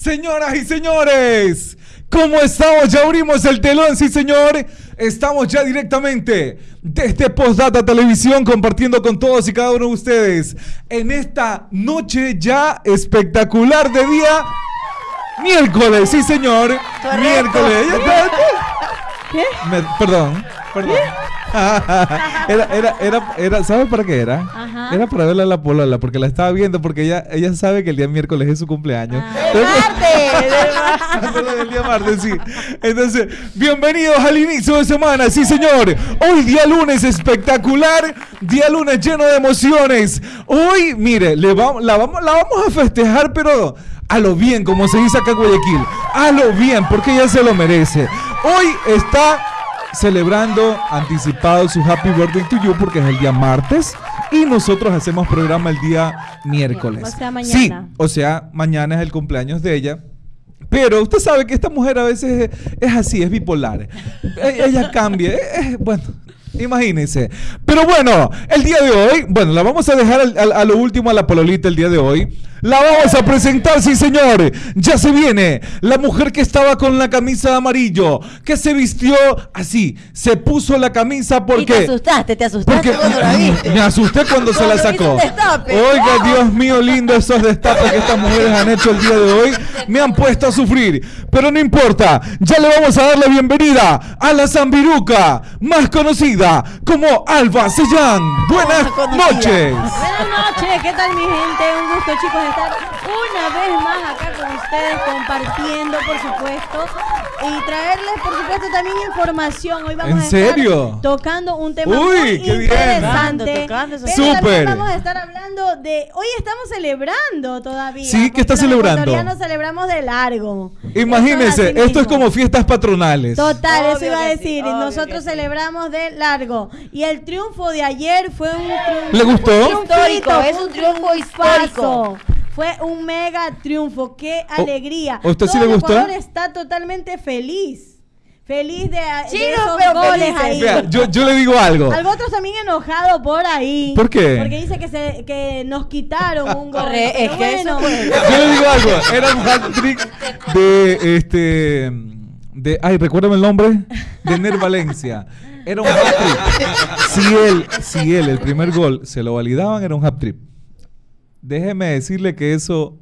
Señoras y señores, ¿cómo estamos? Ya abrimos el telón, sí señor. Estamos ya directamente desde Postdata Televisión compartiendo con todos y cada uno de ustedes en esta noche ya espectacular de día miércoles, sí señor. Miércoles. ¿Qué? Me- perdón, perdón. Era, era, era, era, ¿sabes para qué era? Ajá. Era para verla a la polola, porque la estaba viendo, porque ella, ella sabe que el día miércoles es su cumpleaños. Ah. Perdón, el día martes, sí. Entonces, bienvenidos al inicio de semana, sí señor. Hoy día lunes espectacular, día lunes lleno de emociones. Hoy, mire, le vamos, la, vamos, la vamos a festejar, pero a lo bien, como se dice acá en Guayaquil. A lo bien, porque ella se lo merece. Hoy está celebrando anticipado su Happy Birthday to You porque es el día martes y nosotros hacemos programa el día miércoles. O sea, mañana. Sí, o sea, mañana es el cumpleaños de ella. Pero usted sabe que esta mujer a veces es, es así, es bipolar. E- Ella cambia. eh, bueno, imagínense. Pero bueno, el día de hoy, bueno, la vamos a dejar al- al- a lo último a la pololita el día de hoy. La vamos a presentar, sí señor. Ya se viene la mujer que estaba con la camisa de amarillo, que se vistió así, se puso la camisa Y te porque... asustaste, te asustaste Porque cuando la viste. me asusté cuando se la sacó. Oiga, Dios mío, lindo esos destapes que estas mujeres han hecho el día de hoy. Me han puesto a sufrir. Pero no importa, ya le vamos a dar la bienvenida a la Zambiruca, más conocida como Alba Sellán. Buenas noches. Buenas noches, ¿qué tal mi gente? Un gusto chicos estar una vez más acá con ustedes compartiendo por supuesto y traerles por supuesto también información. Hoy vamos ¿En a estar serio? tocando un tema Uy, muy qué bien. interesante. Tocando, tocando esos pero Súper. vamos a estar hablando de hoy estamos celebrando todavía. Sí, ¿qué está los celebrando? ecuatorianos celebramos de largo. Imagínense, Esto esto es como fiestas patronales. Total, eso Obvio iba a sí, decir. obvio Nosotros que sí. celebramos de largo. Y el triunfo de ayer fue un triunfo. ¿Le gustó? un Histórico, es un triunfo histórico. Fue un mega triunfo. ¡Qué O- alegría! ¿a usted sí Todo le el gustó? Ecuador está totalmente feliz. Feliz de, de Chino, esos pero goles felices. ahí. Yo, yo le digo algo. Algo otros también enojado por ahí. ¿Por qué? Porque dice que, se, que nos quitaron un gol. Es que eso bueno, fue- Yo le digo algo, era un hat trick de este de ay, recuérdame el nombre, de Ner Valencia. Era un hat trick. Si él, si él el primer gol se lo validaban, era un hat trick. Déjeme decirle que eso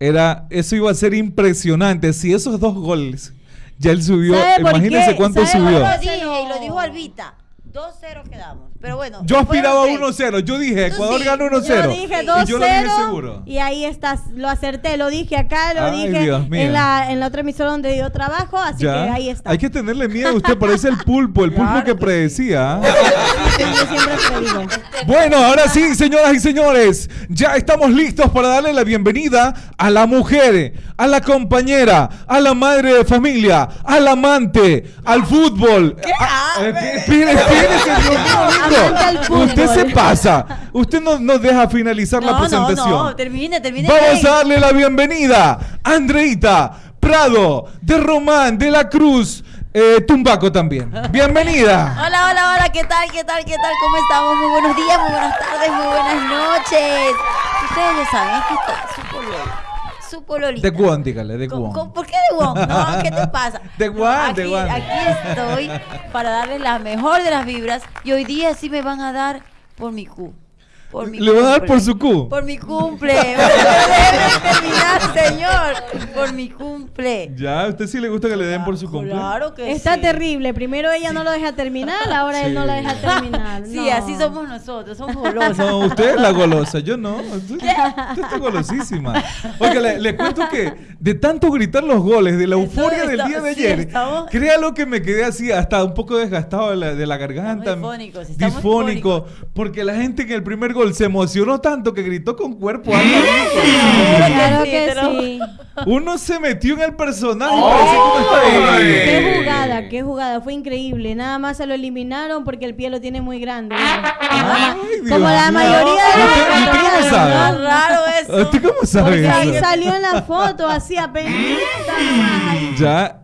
era eso iba a ser impresionante si esos dos goles ya él subió, ¿Sabe por imagínense qué? cuánto ¿Sabe subió. Lo dije y lo dijo Albita. 2-0 quedamos. Pero bueno. Yo aspiraba a fueron tres. 1-0, yo dije, Ecuador sí. gana 1-0. Yo dije 2-0 y yo lo dije seguro. y ahí estás, lo acerté, lo dije acá, lo Ay, dije en la, en la otra emisora donde yo trabajo, así Ya. que ahí está. Hay que tenerle miedo, usted parece el pulpo, el pulpo Claro que que predecía. Sí, siempre predigo. Bueno, ahora sí, señoras y señores, ya estamos listos para darle la bienvenida a la mujer, a la compañera, a la madre de familia, al amante, al fútbol. A- ¿qué? Espere, espérese, Dios Usted se pasa. Usted no nos deja finalizar la No, presentación. no. Termine, termine. Vamos a darle la bienvenida a Andreita Prado de Román de la Cruz eh, Tumbaco también. Bienvenida. Hola, hola, hola, ¿qué tal, qué tal, qué tal? ¿Cómo estamos? Muy buenos días, muy buenas tardes, muy buenas noches. Ustedes ya saben, aquí está su pololo. Su pololita. De Guan, dígale, de ¿Con- Guan. con- ¿Por qué de Guan? No, ¿qué te pasa? De de aquí, Guan. Aquí estoy para darles la mejor de las vibras y hoy día sí me van a dar por mi Q. Por mi ¿Le van a dar por su Q? Por mi cumple. Terminar, señor. Por mi cumple. Ya, ¿a usted sí le gusta que le den por su cumple? Claro que Está sí. terrible. Primero ella no lo deja terminar, ahora él no la deja terminar. Sí, No. así somos nosotros, somos golosos. No, usted es la golosa, yo no. Usted, usted está golosísima. Oiga, le, le cuento que de tanto gritar los goles, de la euforia del día de ayer, créalo que me quedé así, hasta un poco desgastado de la, de la garganta. Estamos difónicos, estamos difónico, porque la gente en el primer se emocionó tanto que gritó con cuerpo alto. Claro que sí. Uno se metió en el personaje ahí. Qué jugada, qué jugada. Fue increíble. Nada más se lo eliminaron porque el pie lo tiene muy grande. Ay, Como la mayoría de ¿Y los usted- y usted cómo sabe? Raro eso. ¿Usted cómo sabe Porque ahí eso? salió en la foto así apenas. Ya.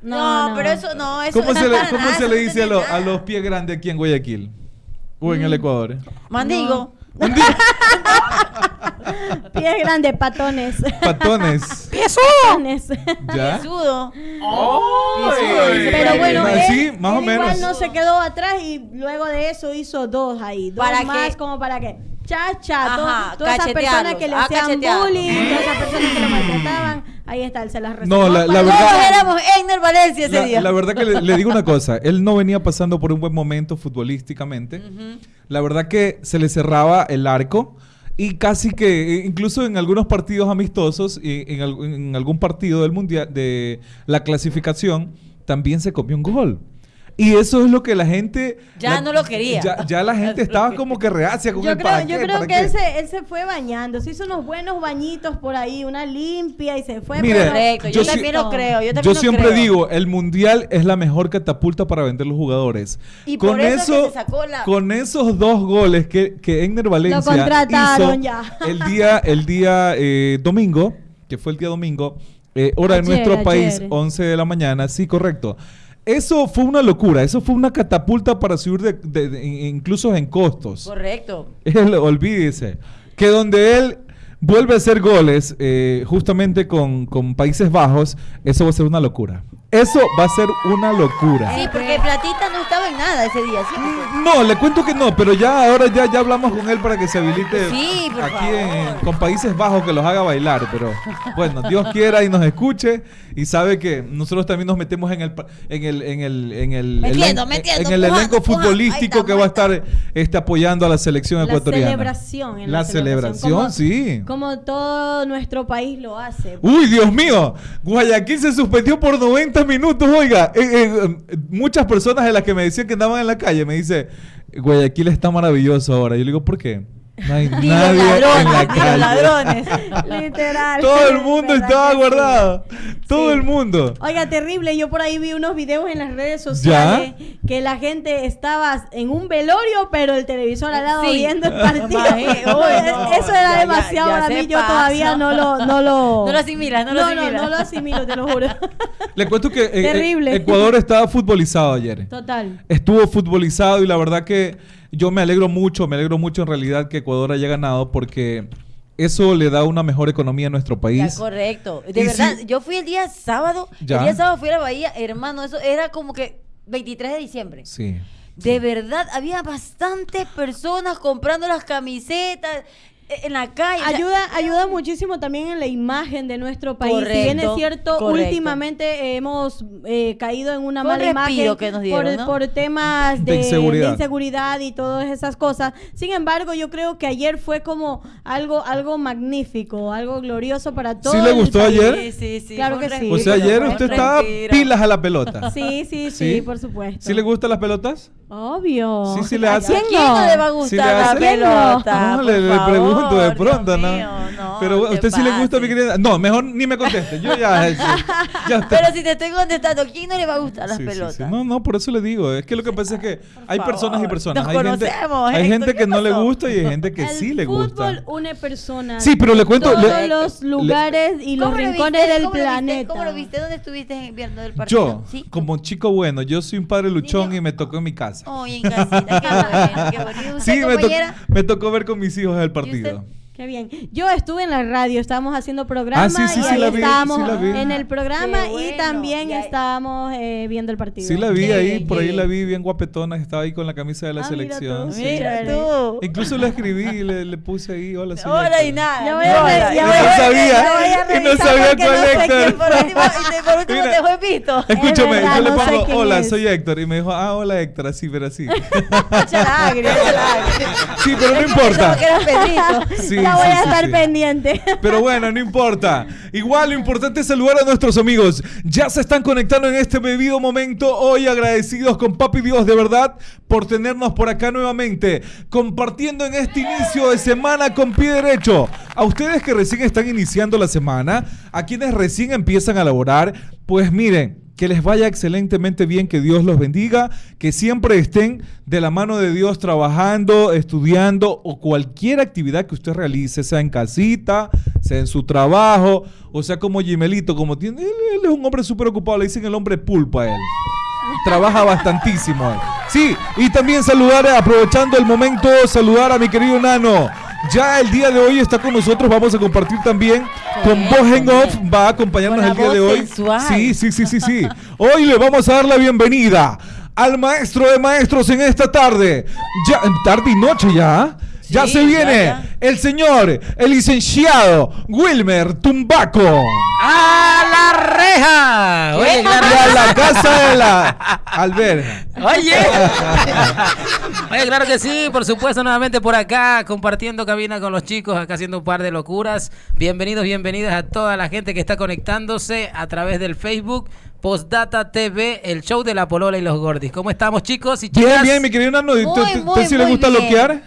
No, pero eso no, eso ¿Cómo se le, cómo se le dice a, lo- a los pies grandes aquí en Guayaquil? O en el Ecuador. Mandigo. Un día. Pies grandes, patones. Patones. Patones. ¿Ya? Sudo. Ay. Pero bueno, él, más o menos. igual no se quedó atrás y luego de eso hizo dos ahí. Dos ¿Para más qué? como para qué. Chacha, Ajá, todas esas personas que le Ah, hacían bullying, todas esas personas que lo maltrataban, ahí está, él se las reservó. No, la- verdad- Todos éramos Egner Valencia ese La, día. la verdad que le, le digo una cosa, él no venía pasando por un buen momento futbolísticamente. La verdad que se le cerraba el arco y casi que, eh, incluso en algunos partidos amistosos, y en, en algún partido del mundial, de la clasificación, también se comió un gol. Y eso es lo que la gente... Ya la- no lo quería. Ya, ya la gente estaba como que reacia con Yo el creo, para yo qué, creo para que qué. él se, él se fue bañando, se hizo unos buenos bañitos por ahí, una limpia y se fue. Mire, pero- Correcto, yo, yo también lo creo. Yo, también Yo lo siempre creo. digo, el mundial es la mejor catapulta para vender los jugadores. Y por eso es que se sacó la- con esos dos goles que, que Egner Valencia contrataron hizo ya. el día, el día eh, domingo, que fue el día domingo, eh, hora de Ayer, nuestro país, ayer. 11 de la mañana, sí, correcto. Eso fue una locura, eso fue una catapulta para subir de, de- de- incluso en costos. Correcto. Él, olvídese, que donde él vuelve a hacer goles, eh, justamente con, con Países Bajos, eso va a ser una locura. Eso va a ser una locura. Sí, porque Platita no estaba en nada ese día, ¿sí? No, le cuento que no, pero ya ahora ya, ya hablamos con él para que se habilite Sí, por aquí en- con Países Bajos que los haga bailar, pero bueno, Dios quiera y nos escuche y sabe que nosotros también nos metemos en el en el en el en el Metiendo, elen- metiendo, en el elenco pujando. futbolístico que va a estar este, apoyando a la selección la ecuatoriana. celebración. en La celebración, como- sí. Como todo nuestro país lo hace. Uy, Dios mío, Guayaquil se suspendió por 90 minutos, oiga. Eh, eh, eh, muchas personas de las que me decían que andaban en la calle me dice, Guayaquil está maravilloso ahora. Yo le digo, ¿por qué? No hay Ni los nadie en la ladrones, ni los calle. ladrones. Literal. Todo el mundo ¿Verdad estaba sí? guardado. Todo Sí. el mundo. Oiga, terrible. Yo por ahí vi unos videos en las redes sociales que la gente estaba en un velorio, pero el televisor al lado Sí. viendo el partido. Imagínate. Uy, No, Eso era ya- demasiado ya- ya para mí. Yo pasa. todavía no lo, no lo. No lo asimilas, no lo no, asimilas. No, no lo asimilo, te lo juro. Le cuento que eh, eh, Terrible. Ecuador estaba futbolizado ayer. Total. Estuvo futbolizado y la verdad que yo me alegro mucho, me alegro mucho en realidad que Ecuador haya ganado porque eso le da una mejor economía a nuestro Ya, país. correcto. De Y verdad, si- yo fui el día sábado. Ya. El día sábado fui a la Bahía, hermano, eso era como que 23 de diciembre. Sí. De verdad, había bastantes personas comprando las camisetas en la calle. o sea, Ayuda, ayuda muchísimo también en la imagen de nuestro país. si Correcto, bien es cierto, correcto. últimamente hemos eh, caído en una mala respiro imagen que nos dieron, por, ¿no? por temas De de, inseguridad. de inseguridad y todas esas cosas. Sin embargo, yo creo que ayer fue como algo, algo magnífico, algo glorioso para todos. le gustó ayer? Sí, sí, sí. Claro que sí. O sea, ayer usted estaba pilas a la pelota. Sí, sí, sí, ¿Sí? por supuesto. ¿Sí le gustan las pelotas? Obvio. Sí, sí le ¿A hace. ¿A quién no le va a ¿Sí gustar le la pelota? No, le, le pregunto de Dios pronto, ¿no? mío, no, Pero a te usted sí le gusta, mi querida. No, mejor ni me conteste. Yo ya. ya, Pero si te estoy contestando, ¿quién no le va a gustar las Sí, sí, pelotas? sí. No, no, por eso le digo. Es que lo que pasa es que hay favor. personas y personas. Nos hay gente, conocemos, hay Héctor, gente ¿qué que no le pasó? gusta y hay gente que el sí le fútbol gusta. une personas. Sí, pero le cuento. Todos le- los le- lugares y los ¿Cómo lo rincones viste? del planeta. ¿Cómo lo viste? ¿Dónde estuviste viendo el partido? Yo, ¿Sí? como chico bueno, yo soy un padre luchón Niño. y me tocó en mi casa. Oye, en casita, qué bueno, qué bonito. ¿Usted, Sí, me, to- me tocó ver con mis hijos el partido. Qué bien. Yo estuve en la radio, estábamos haciendo programa Ah, sí, sí, y sí ahí la vi, estábamos sí la vi. en el programa Qué y también Ya- estábamos eh, viendo el partido. Sí la vi ahí, por ahí la vi bien guapetona, estaba ahí con la camisa de la Ah, mira selección. tú. sí. Mira tú. Incluso le escribí y le, le puse ahí, hola, soy Hola y Héctor". nada. Ya voy a ya no voy a- sabía, y no sabía cuál no Héctor. Por último, y por último Mira. te dejó visto. Escúchame, verdad, yo le no sé pongo, hola, soy Héctor. Y me dijo, ah, hola Héctor, así, pero así. Sí, pero no importa. Pensaba que eras Pedrito. Sí, voy a estar pendiente. Pero bueno, no importa. Igual lo importante es saludar a nuestros amigos. Ya se están conectando en este bebido momento. Hoy agradecidos con Papi Dios de verdad por tenernos por acá nuevamente. Compartiendo en este inicio de semana con pie derecho. A ustedes que recién están iniciando la semana, a quienes recién empiezan a laborar, pues miren. Que les vaya excelentemente bien, que Dios los bendiga, que siempre estén de la mano de Dios trabajando, estudiando o cualquier actividad que usted realice, sea en casita, sea en su trabajo, o sea como Gimelito, como tiene, él, es un hombre súper ocupado, le dicen el hombre pulpa a él. trabaja bastantísimo. Sí, y también saludar, aprovechando el momento, saludar a mi querido Nano. Ya el día de hoy está con nosotros, vamos a compartir también con voz en off, va a acompañarnos el día de hoy. sensual. Sí, sí, sí, sí, sí. Hoy le vamos a dar la bienvenida al maestro de maestros en esta tarde. Ya, tarde y noche ya. Ya Sí, se viene ya, ya. el señor, el licenciado Wilmer Tumbaco. ¡A la reja! Oye, Y claro. a la casa de la alberga. Oye. Oye, claro que sí, por supuesto, nuevamente por acá, compartiendo cabina con los chicos, acá haciendo un par de locuras. Bienvenidos, bienvenidas a toda la gente que está conectándose a través del Facebook. Postdata TV, el show de la Polola y los Gordis. ¿Cómo estamos, chicos y chicas? Bien, bien, mi querido Nano. ¿A Muy, usted, sí le gusta bien. loquear?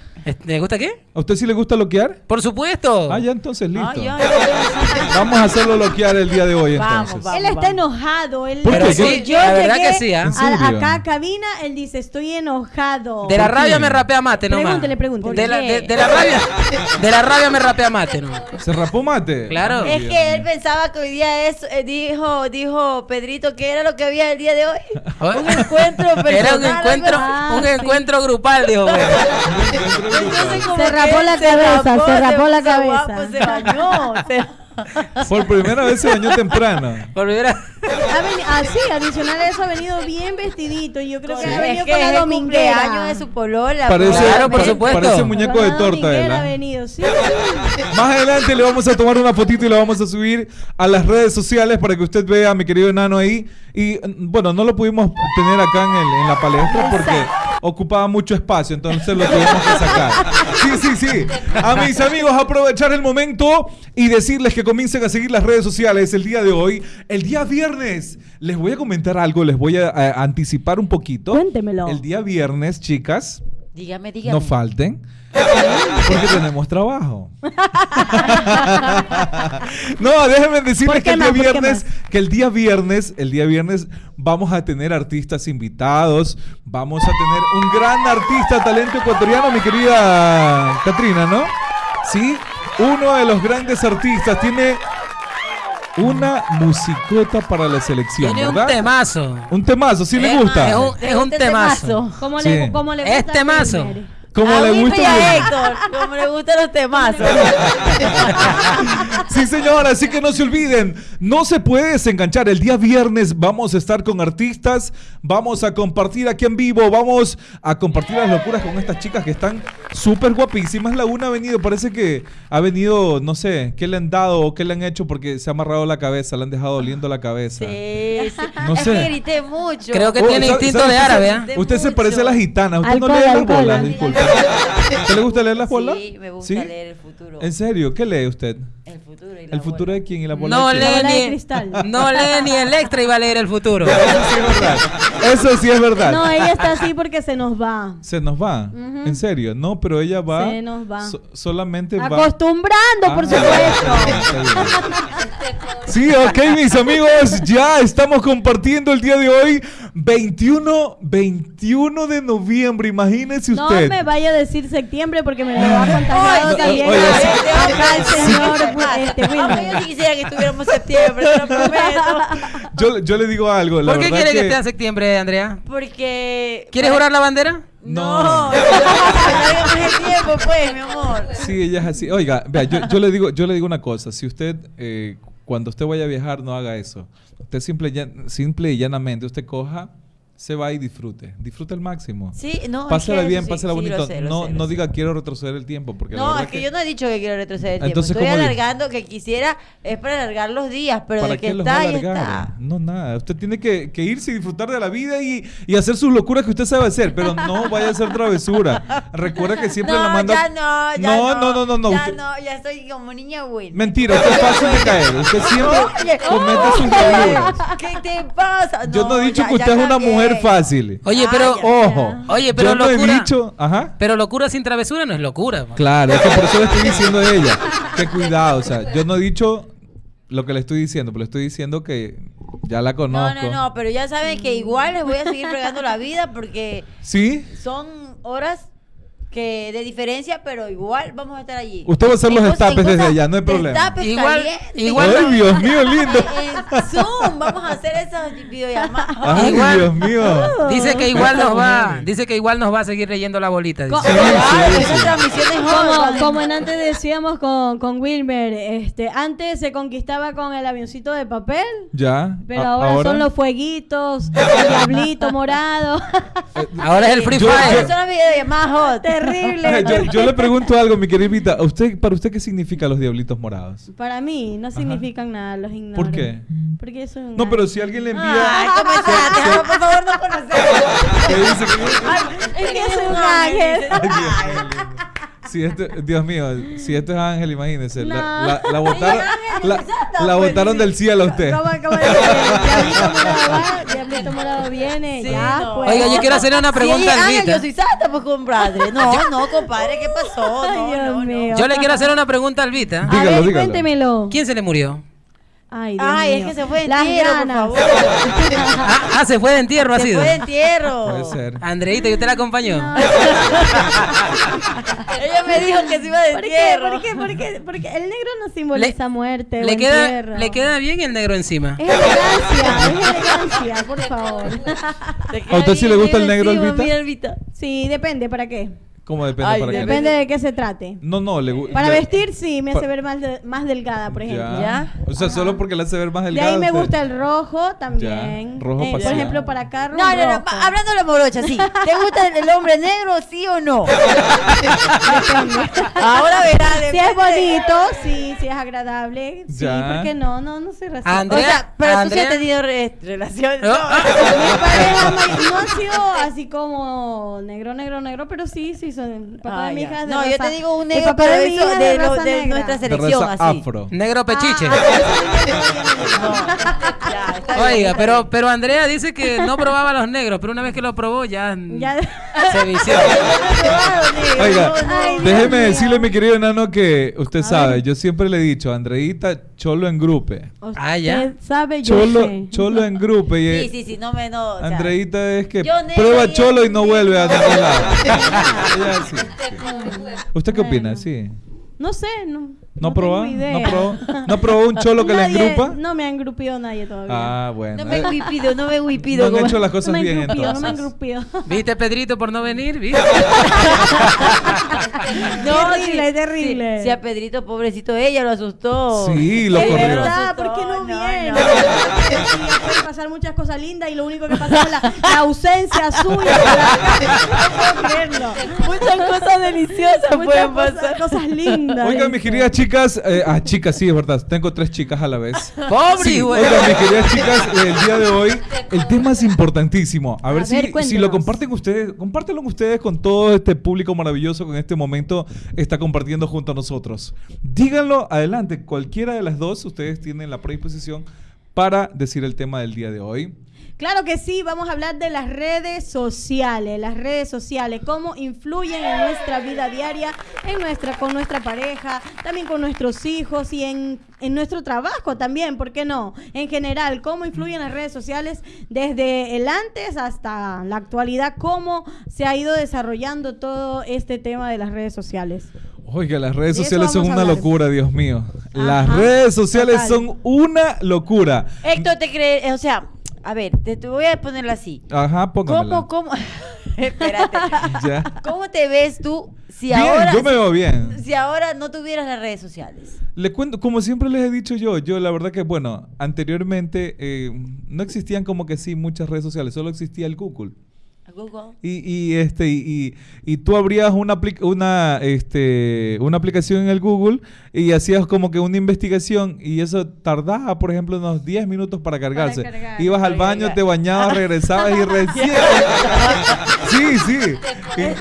¿Le gusta qué? ¿A usted sí le gusta loquear? Por supuesto. Ah, ya entonces listo. Ay, ay, ay. Vamos a hacerlo loquear el día de hoy Vamos, entonces. vamos. Él está enojado. Él ¿Por Pero qué? sí, yo la verdad que sí, ¿ah? Acá a cabina, él dice, estoy enojado. De la ¿Por rabia me rapea mate nomás. Pregúntele, pregúntele. De la, ¿Por de, qué? de la rabia, de la rabia me rapea mate, ¿no? ¿Se rapó mate? Claro. Es que él pensaba que hoy día eso, eh, dijo, dijo Pedrito que era lo que había el día de hoy. Un encuentro personal. Era un encuentro, Ah, un sí. encuentro grupal, dijo. Se rapó la cabeza, se rapó la cabeza. se bañó. se- Por primera vez se bañó temprano. Por primera- veni- ah, sí, adicional a eso ha venido bien vestidito. y Yo creo que ha es venido que con la el dominguera. cumpleaños de su polola. Parece, Claro, por supuesto. parece muñeco de torta. dominguera él, ha venido, sí. Más adelante le vamos a tomar una fotito y la vamos a subir a las redes sociales para que usted vea a mi querido enano ahí. Y bueno, no lo pudimos tener acá en, el- en la palestra porque ocupaba mucho espacio, entonces lo tuvimos que sacar. Sí, sí, sí. A mis amigos, aprovechar el momento y decirles que comiencen a seguir las redes sociales el día de hoy. El día viernes, les voy a comentar algo, les voy a, a anticipar un poquito. Cuéntemelo. El día viernes, chicas, Dígame, dígame. no falten. Porque tenemos trabajo. no, déjenme decirles ¿Por que el día viernes, que el día viernes, el día viernes vamos a tener artistas invitados, vamos a tener un gran artista, talento ecuatoriano, mi querida Katrina, ¿no? Sí, uno de los grandes artistas tiene una musicota para la selección, Tiene un ¿verdad? temazo. Un temazo, ¿sí le Es- gusta? Es un, es un Este temazo. temazo. ¿Cómo Sí. le, cómo le gusta Este a mazo. Wilmer? Como a le gusta a. Héctor, como le gustan los temazos. Sí, señor, así que no se olviden, no se puede desenganchar. El día viernes vamos a estar con artistas, vamos a compartir aquí en vivo, vamos a compartir las locuras con estas chicas que están súper guapísimas. La una ha venido, parece que ha venido, no sé, qué le han dado o qué le han hecho porque se ha amarrado la cabeza, le han dejado doliendo la cabeza. Sí, sí. No es sé. que grité mucho. Creo que Oh, tiene ¿sabe- instinto de árabe, ¿ah? Usted se parece a las gitanas. ¿Usted no Alcohol, las alcohol. bolas? Disculpe. ¿Usted le gusta leer las bolas? Sí, me gusta ¿Sí? leer el futuro. ¿En serio? ¿Qué lee usted? El futuro y la ¿El futuro bola. de quién y la bola No de quién? La lee, de ni, cristal. no lee ni el extra y va a leer el futuro. Eso sí es verdad. Eso sí es verdad. No, ella está así porque se nos va. Se nos va. En serio. No, pero ella va. Se nos va. so- solamente va. Acostumbrando, por Ah, supuesto. Sí, ok, mis amigos, ya estamos compartiendo el día de hoy, 21, 21 de noviembre, imagínese No usted. me vaya a decir septiembre porque me lo va a contagiado Ay, también oye, señor ¿Qué este, pasa? Aunque yo quisiera que estuviéramos en septiembre, te lo prometo. Yo, yo le digo algo, la ¿Por qué quiere que que... esté en septiembre, Andrea? Porque. ¿Quieres jurar la bandera? No. No, no el tiempo, pues, mi amor. Sí, ella es así. Oiga, vea, yo, yo le digo, yo le digo una cosa. Si usted, eh, cuando usted vaya a viajar, no haga eso. Usted simple, simple y llanamente, usted coja, se va y disfrute. Disfrute al máximo. Sí, no. es Pásala bien, pásala sí, bonito. sé, no sé, no sé. diga quiero retroceder el tiempo. Porque No, es que yo no he dicho que quiero retroceder el tiempo. Entonces, Estoy ¿cómo di- alargando que quisiera, es para alargar los días, pero ¿Para de que qué los está, está. No, nada. Usted tiene que, que irse y disfrutar de la vida y, y hacer sus locuras que usted sabe hacer, pero no vaya a hacer travesura. Recuerda que siempre no, la manda. ya no, ya no, no. no, no, no. Ya Usted- no, ya estoy como niña buena. Mentira, usted es fácil de caer. Usted siempre comete sus locuras. ¿Qué te pasa? Yo no he dicho que usted es una cambié. Fácil. Oye, pero. Ojo. Oye, pero yo no he locura- dicho. Ajá. pero locura sin travesura no es locura. man. Claro, es que por eso le estoy diciendo a ella. Que cuidado, o sea, yo no he dicho lo que le estoy diciendo, pero le estoy diciendo que ya la No, conozco. no, no, pero ya saben que igual les voy a seguir fregando la vida porque ¿Sí? son horas que de diferencia, pero igual vamos a estar allí. Usted va a hacer los destapes desde allá, no hay problema. Igual- igual- Ay, Dios mío, lindo. En Zoom, vamos a hacer esas videollamadas. Ay, Igual- Dios mío. Dice que igual nos va, dice que igual nos va a seguir leyendo la bolita. dice. Claro, esas transmisiones Como, como en antes decíamos con, con Wilmer, este, antes se conquistaba con el avioncito de papel, Ya. pero a- ahora, son los fueguitos, el diablito morado. Ahora es el Free Yo- Fire. Son las videollamadas hot. Terrible. Yo, yo le pregunto algo, mi querida Vita. ¿A usted, ¿Para usted qué significan los diablitos morados? Para mí no significan nada, los ignoro. ¿Por qué? Porque eso es un No, pero si alguien le envía... Ay, comenzaste, por favor, no conocemos. que dice que- Es que soy un ángel. Ay, Dios mío. Si esto, Dios mío, si esto es Ángel, imagínese. La, No. la, la botaron, Ángel, la, exacto, la pues, botaron sí. del cielo a usted. ¿Cómo, cómo dice? Diablito morado viene, Sí, ya no. pues. Oiga, yo quiero hacerle una pregunta al ángel, Vita. yo soy santa, pues compadre. No, no, compadre, ¿qué pasó? Ay, No, Dios no, no. mío. Yo le quiero hacer una pregunta al Vita. A Dígalo, ver, dígalo. cuéntemelo. ¿Quién se le murió? Ay, Dios Ay, es que se fue de Las entierro, por ganas. favor. Ah, ah, se fue de entierro, ha Se sido. fue de entierro. Puede ser. Andreita, ¿y usted la acompañó? Ella me dijo que se iba de ¿Por qué? entierro. ¿Por qué? ¿Por qué? Porque el negro no simboliza muerte o le queda, entierro. le queda bien el negro encima. Es elegancia, es elegancia, por favor. ¿A usted sí le gusta el negro, mira, Albita. Sí, depende, ¿para qué? ¿Cómo depende Ay, para qué? Depende de qué se trate. No, no, le Para le- vestir sí, me hace ver más, de- más delgada, por ejemplo. ¿Ya? O sea, solo porque le hace ver más De delgada. ahí me usted- gusta el rojo también. Ya, rojo Eh, por ejemplo, para Carlos. No, no, no, hablando de la morocha, sí. ¿Te gusta el, hombre negro, sí o no? Ahora verás. Si es bonito, sí, si es agradable, sí, Ya. ¿por qué no? No, no soy racista. O Andrea- sea, pero tú sí Andrea- has tenido re- relaciones. No. ah. Mi pareja ma- no ha sido así como negro, negro, negro, pero sí, sí, el papá Ah, de mi hija. es de No, yo te digo un el negro, papá pero de mi eso hija es de, de lo- de nuestra de selección, raza así. afro. Negro pechiche. Oiga, pero, pero Andrea dice que no probaba los negros, pero una vez que lo probó ya, Ya. se vició. Oiga, Ay, Dios déjeme mío. decirle, mi querido enano, que usted A sabe, ver. yo siempre le he dicho, Andreita, cholo en grupe. Ah, ya. Usted sabe, yo Cholo, sé. cholo en grupo. Y, Sí, sí, sí, no me no. o sea, Andreita es que prueba cholo y no vuelve a ningún lado. ¿Usted qué opina? Sí. No sé, no. ¿No no probó? ¿No probó? ¿No probó un cholo que le Nadie- engrupa? No me ha engrupido nadie todavía. Ah, bueno. No me Eh, huipido, no me no huipido. han como- hecho las no cosas bien engrupido, no me ha entonces. engrupido. ¿Viste Pedrito por no venir? ¿Viste? Terrible, sí, terrible. Sí, sí, a Pedrito, pobrecito, ella lo asustó. Sí, lo Es corrió. verdad, ¿por qué no No, viene? no. Sí, pueden pasar muchas cosas lindas y lo único que pasa es la, la ausencia suya. No puedo creerlo. Muchas cosas deliciosas Muchas pueden pasar. cosas lindas. Oigan, mis queridas chicas, eh, ah, chicas, sí, es verdad, tengo tres chicas a la vez. Pobre, Sí, güey. oigan, mis queridas chicas, el día de hoy, el tema es importantísimo. A ver, A si, ver, si lo comparten ustedes, compártelo ustedes con todo este público maravilloso que en este momento está compartiendo junto a nosotros. Díganlo adelante, cualquiera de las dos, ustedes tienen la predisposición para decir el tema del día de hoy. Claro que sí, vamos a hablar de las redes sociales, las redes sociales, cómo influyen en nuestra vida diaria, en nuestra, con nuestra pareja, también con nuestros hijos y en, en nuestro trabajo también, ¿por qué no? En general, cómo influyen las redes sociales desde el antes hasta la actualidad, cómo se ha ido desarrollando todo este tema de las redes sociales. Oiga, las redes sociales son una locura, Dios mío. Las redes sociales total. son una locura. Héctor, te crees, o sea, a ver, te, te voy a ponerlo así. Ajá, póngamela. ¿Cómo, cómo? Espérate. Ya. ¿Cómo te ves tú si Bien, ahora yo me veo bien. si ahora no tuvieras las redes sociales? Le cuento, como siempre les he dicho yo, yo la verdad que, bueno, anteriormente eh, no existían como que sí muchas redes sociales, solo existía el Google. Google. Y, y, este y, y- y tú abrías una una este una aplicación en el Google y hacías como que una investigación y eso tardaba por ejemplo unos 10 minutos para cargarse. cargar, Ibas al baño, cargar. te bañabas, regresabas y recién. sí, sí.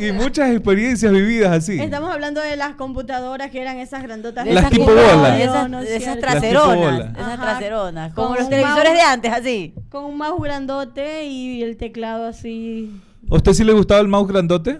Y, y muchas experiencias vividas así. Estamos hablando de las computadoras que eran esas grandotas. De Las esas tipo como- bola. De esas, ¿no de esas traseronas. esas Ajá. traseronas. Como los televisores mouse. de antes, así. Con un mouse grandote y el teclado así. ¿A usted sí le gustaba el mouse grandote?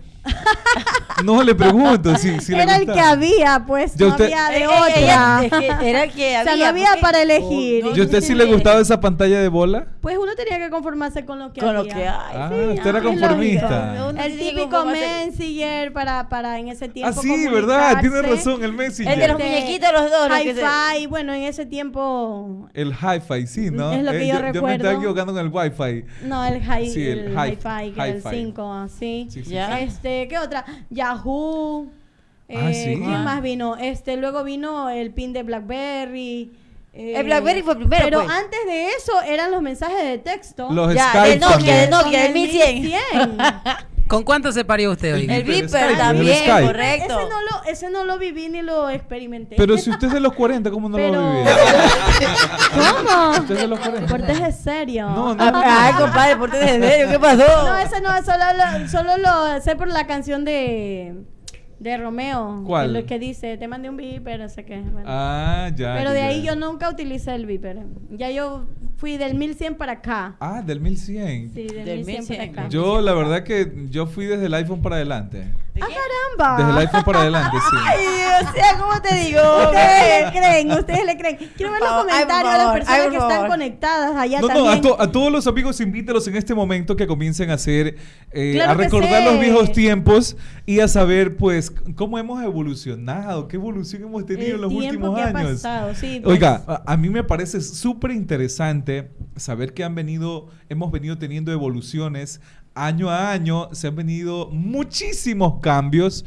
No le pregunto si, si le Era el que había, pues no usted- había de Eh, eh, ella- otra. es que era el que O sea, había. no había porque- para elegir. Oh, no, ¿Y usted sí le gustaba esa pantalla de bola? Pues uno tenía que conformarse con lo que Con lo había. que hay. Ah, sí, usted era ah, conformista. El típico Messenger para, para en ese tiempo. Ah, sí, ¿verdad? Tiene razón, el Messi. El de los muñequitos, los dos. Hi-Fi, bueno, en ese tiempo. El hi-fi, sí, ¿no? Es lo que yo Yo me recuerdo. estaba equivocando con el wifi. No, el, hi, Sí, el el, hi- Hi-Fi, que era el hi-fi. 5, así. Sí, sí, Ya. Este, ¿qué otra? Yahoo. Ah, eh, sí. ¿Quién Ah. más vino? Este, luego vino el pin de BlackBerry. eh, El BlackBerry fue primero, Pero pues. antes de eso eran los mensajes de texto. Los Ya, Skype del Nokia, también. del Nokia, del el 1100. 1100. ¿Con cuánto se parió usted hoy? El Viper también, el correcto. Ese no, lo, ese no lo viví ni lo experimenté. Pero si usted es de los 40, ¿cómo no lo Pero- va a vivir? ¿Cómo? Usted es de los 40. Cortés es serio. No, no. Ay, compadre, ¿por qué de serio? ¿Qué pasó? No, ese no, solo lo, solo lo sé por la canción de, de Romeo. ¿Cuál? Que, lo que dice, te mandé un beeper, no sé qué. bueno. Ah, ya. Pero ya, de ahí ya. yo nunca utilicé el beeper. Ya yo fui del 1100 para acá. Ah, del 1100. Sí, del, Del 1100, 1100. para acá. Yo, la verdad que yo fui desde el iPhone para adelante. ¡Ah, caramba! Desde el iPhone para adelante, sí. Ay, o sea, ¿cómo te digo? Ustedes le creen, ustedes le creen. Quiero ver los comentarios de las personas que están conectadas allá No, no, también. a, to- a todos los amigos invítelos en este momento que comiencen a hacer, eh, Claro a recordar sé. los viejos tiempos y a saber, pues, cómo hemos evolucionado, qué evolución hemos tenido El en los últimos que ha años. pasado, sí, pues. Oiga, a, a mí me parece súper interesante saber que han venido, hemos venido teniendo evoluciones año a año, se han venido muchísimos cambios.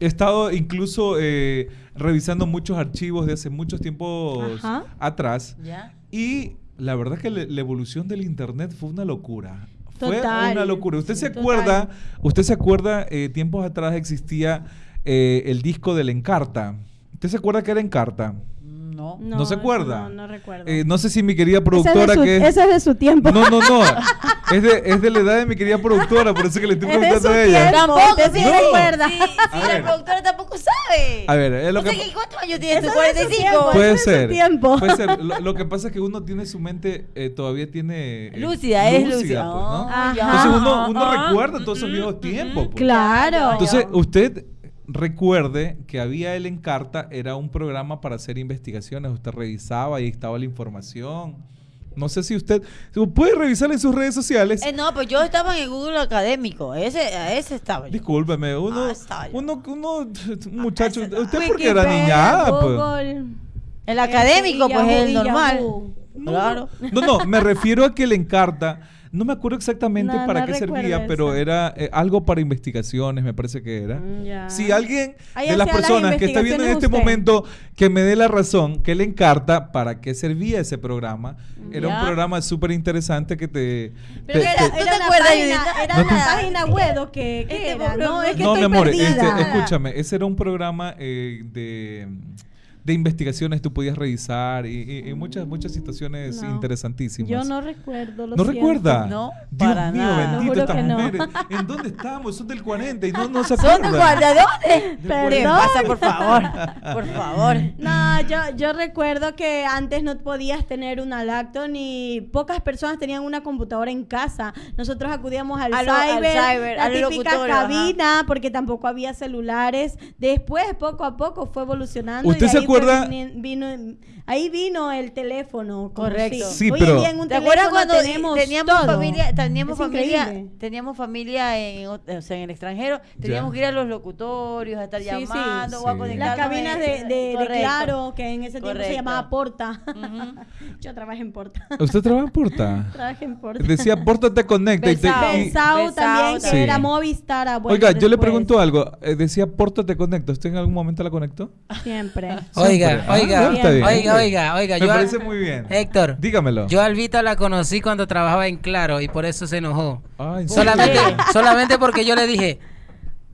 He estado incluso eh, revisando muchos archivos de hace muchos tiempos Ajá. atrás. Ya. Y la verdad que le- la evolución del internet fue una locura. Fue una locura. ¿Usted se Total. acuerda? ¿Usted se acuerda? eh, tiempos atrás existía eh, el disco del Encarta. ¿Usted se acuerda que era Encarta? No. ¿No se acuerda? No, no recuerdo. Eh, no sé si mi querida es productora su, que es- ese es de su tiempo. No, no, no. Es de, es de la edad de mi querida productora, por eso que le estoy Es de preguntando su a ella. tiempo. Tampoco, sí, sí No. recuerda. Sí, A sí, ver. la productora tampoco sabe. A ver, es lo O sea, que... que ¿Cuántos años tienes Eso tú? es de su 45. tiempo. Puede ser. tiempo. Puede ser. Lo, lo que pasa es que uno tiene su mente, eh, todavía tiene... eh, Lúcida, es lúcida. pues, ¿no? Entonces uno, uno Ah, recuerda todos esos viejos tiempos. pues. Claro. Entonces, usted recuerde que había el Encarta, era un programa para hacer investigaciones. Usted revisaba y estaba la información. No sé si usted puede revisar en sus redes sociales. Eh, no, pues yo estaba en el Google académico. Ese, a ese estaba yo. Discúlpeme, uno, Ah, estaba yo. uno, uno, un muchacho, estaba. usted porque era niñada, pues. Google, El académico, pues es el normal. Claro. No, no, me refiero a que el Encarta, no me acuerdo exactamente No, para no qué servía, eso. pero era eh, algo para investigaciones, me parece que era. Mm, ya. Si alguien Ahí de las personas que está viendo en este usted. momento que me dé la razón, que le encarta para qué servía ese programa, era Ya. un programa súper interesante que te... Pero te- era, te- ¿tú te era una página, era No una te- página web o qué, qué Este era? No, es que no, mi amor, perdida. este, escúchame, ese era un programa eh, de, de investigaciones, tú podías revisar y, y- y muchas, muchas situaciones No. interesantísimas. Yo no recuerdo, lo ¿No siento. recuerda? No, Dios para mío, nada. bendito estas que no. mujeres. ¿En dónde estamos? Son del 40 y no, no se ¿Son de acuerdan. guardia? ¿De dónde? ¿Qué Perdón. pasa, por favor? Por favor. No, yo, yo recuerdo que antes no podías tener una laptop ni pocas personas tenían una computadora en casa. Nosotros acudíamos al, A lo- al cyber, cyber, la al típica locutorio, ajá. cabina, porque tampoco había celulares. Después, poco a poco, fue evolucionando. y ¿Usted de se ahí fue vino- ahí vino el teléfono. como Correcto. Sí, Hoy pero- en un ¿Te acuerdas teléfono cuando teníamos todo. familia, teníamos Es familia, increíble. teníamos familia en, o sea, en el extranjero, teníamos que ir a los locutorios, a estar Sí, sí. llamando o a Sí. Las cabinas de, de- de Correcto. Claro, que en ese tiempo se llamaba Porta. Yo trabajé en Porta. ¿Usted trabaja en Porta? Trabajé en Porta. Decía, Pórtate Conecta. y te- y- Besao también, que era Sí. Movistar. ah, Oiga, yo le pregunto algo. Eh, decía, Pórtate Conecta. ¿Usted en algún momento la conectó? Siempre. Oiga, oiga, Ah, bien. oiga, oiga, oiga. Me yo parece muy bien. Héctor, Dígamelo. yo a Albita la conocí cuando trabajaba en Claro y por eso se enojó. Ah. Solamente, solamente porque yo le dije,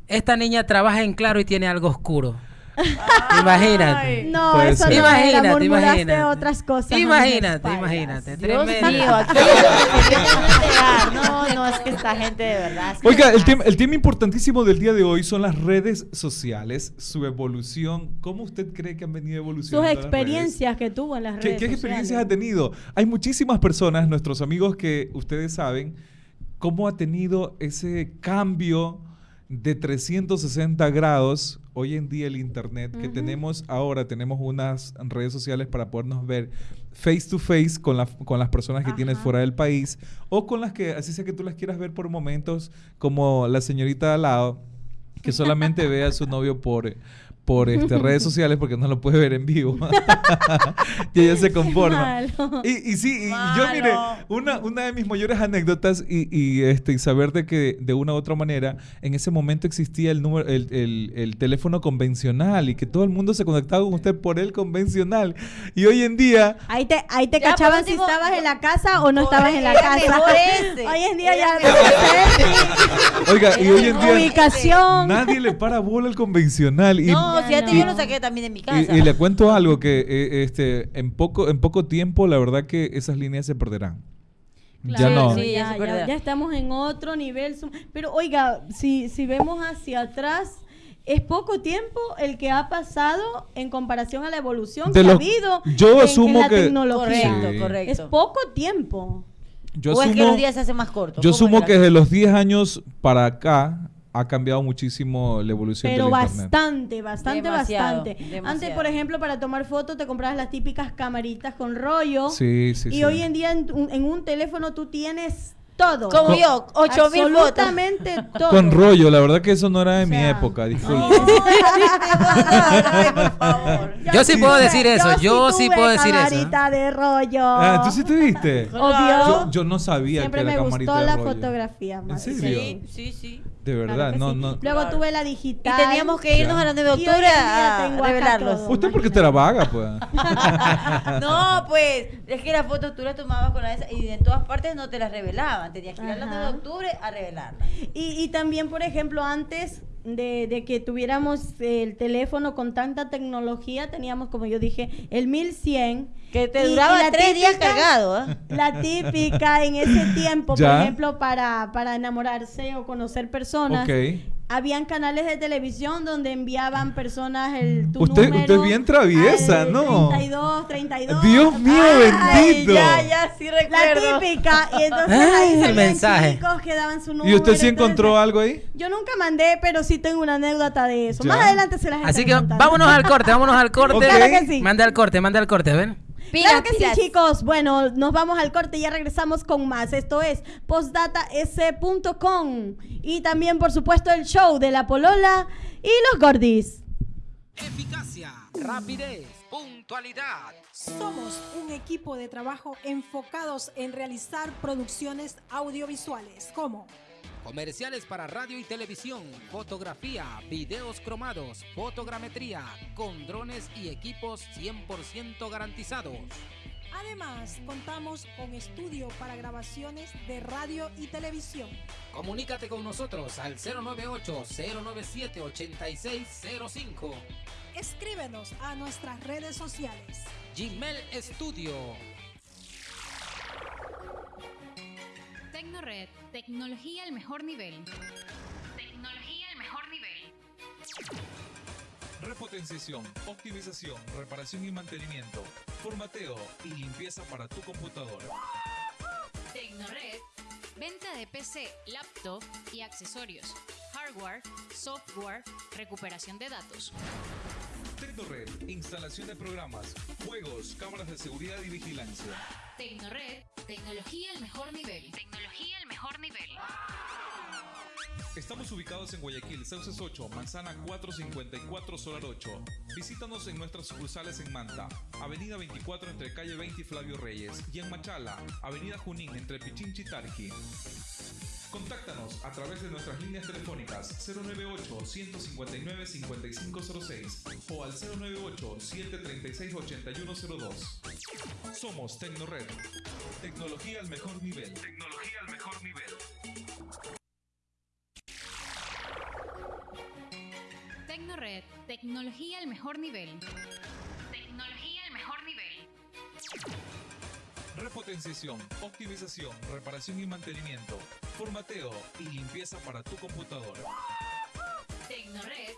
esta niña trabaja en Claro y tiene algo oscuro. Imagínate. No, Puede eso no Imagínate, era, imagínate. otras cosas. Imagínate, imagínate. Dios Tremendo. mío, aquí. No, no, es que esta gente de verdad. es que Oiga, el tema, el tema importantísimo del día de hoy son las redes sociales, su evolución. ¿Cómo usted cree que han venido Sus evolucionando? las redes? experiencias que tuvo en las ¿Qué, redes qué experiencias ha tenido? Hay muchísimas personas, nuestros amigos, que ustedes saben cómo ha tenido ese cambio de 360 grados hoy en día el internet que tenemos ahora tenemos unas redes sociales para podernos ver face to face con, la- con las personas que tienes fuera del país o con las que así sea que tú las quieras ver por momentos como la señorita de al lado que solamente ve a su novio por por este, redes sociales porque no lo puede ver en vivo y ella se conforma malo. y, y sí, y yo mire, una, una de mis mayores anécdotas y, y, este, y saber de que de una u otra manera en ese momento existía el, número, el, el- el teléfono convencional y que todo el mundo se conectaba con usted por el convencional. Y hoy en día, Ahí te, ahí te Ya, cachaban si estabas en la casa o no estabas en la casa. Hoy en día ya oiga, y hoy en día ubicación. nadie le para bola al convencional. Y, No, Ya si antes no. yo lo saqué también de mi casa. y, y le cuento algo que eh, este, en, poco, en poco tiempo la verdad que esas líneas se perderán. ya no. Sí, ya, estamos en otro nivel. Pero oiga, si, si vemos hacia atrás, es poco tiempo el que ha pasado en comparación a la evolución De que ha habido yo en- en, asumo la que- tecnología. Correcto, Sí. correcto. Es poco tiempo. Yo o es que asumo- los días se hacen más cortos. Yo ¿Cómo sumo era? que desde los 10 años para acá ha cambiado muchísimo la evolución Pero del internet. bastante, bastante, Demasiado, bastante. Antes, por ejemplo, para tomar fotos te comprabas las típicas camaritas con rollo. Sí, sí, y sí. hoy en día en un, en un teléfono tú tienes todo. Como yo, 8000 fotos. Absolutamente todo. Con rollo, la verdad que eso no era de O mi época, disculpe. Favor. Yo sí puedo decir eso, yo sí puedo decir eso. camarita de rollo. Ah, ¿tú sí tuviste? Obvio. Yo, yo no sabía Siempre que me era camarita gustó de la fotografía. ¿En más. serio? Sí, sí, sí. De verdad, no, sí. no. Luego Claro. tuve la Y digital. teníamos que irnos Ya. a la 9 de Y octubre a revelarlos. Usted porque te era vaga, pues. No, pues, es que las fotos tú las tomabas con la esa y en todas partes no te las revelaban. Tenías que ir a la Ajá. 9 de octubre a revelarlas. Y, y también, por ejemplo, antes de, de que tuviéramos el teléfono con tanta tecnología, teníamos, como yo dije, el 1100. Que te Y- y duraba tres días cargado, ¿ah? La típica en ese tiempo, por ejemplo, para, para enamorarse o conocer personas. Ok. Habían canales de televisión donde enviaban personas el tu Usted- número usted es bien traviesa, al ¿no? 32, 32. Dios mío, Ay, bendito. ya, ya, sí La recuerdo. típica. Y entonces Ah, ahí el mensaje. chicos que daban su número. ¿Y usted sí entonces- encontró algo ahí? Yo nunca mandé, pero sí tengo una anécdota de eso. Ya. Más adelante se las Así que contando. vámonos al corte, vámonos al corte. Ok. Claro que sí. Manda al corte, manda al corte, ven. Claro que Pilas, sí, pilas. chicos. Bueno, nos vamos al corte y ya regresamos con más. Esto es postdatas.com y también, por supuesto, el show de la Polola y los Gordis. Eficacia, rapidez, puntualidad. Somos un equipo de trabajo enfocados en realizar producciones audiovisuales como Comerciales para radio y televisión, fotografía, videos cromados, fotogrametría, con drones y equipos 100% garantizados. Además, contamos con estudio para grabaciones de radio y televisión. Comunícate con nosotros al 098-097-8605. Escríbenos a nuestras redes sociales. Gmail Studio. Tecnored, tecnología al mejor nivel. Tecnología al mejor nivel. Repotenciación, optimización, reparación y mantenimiento, formateo y limpieza para tu computadora. Tecnored, venta de PC, laptop y accesorios. Hardware, software, recuperación de datos. Tecnored, instalación de programas, juegos, cámaras de seguridad y vigilancia. Tecnored, tecnología al mejor nivel. Tecnología al mejor nivel. Estamos ubicados en Guayaquil, Sauces 8, Manzana 454, Solar 8. Visítanos en nuestras sucursales en Manta, Avenida 24 entre calle 20 y Flavio Reyes, y en Machala, Avenida Junín entre Pichinchi y Tarqui. Contáctanos a través de nuestras líneas telefónicas 098-159-5506 o al 098-736-8102. Somos Tecnored. Tecnología al mejor nivel. Tecnología al mejor nivel. Tecnored, tecnología al mejor nivel. Tecnología al mejor nivel. Repotenciación, optimización, reparación y mantenimiento, formateo y limpieza para tu computadora. Tecnored,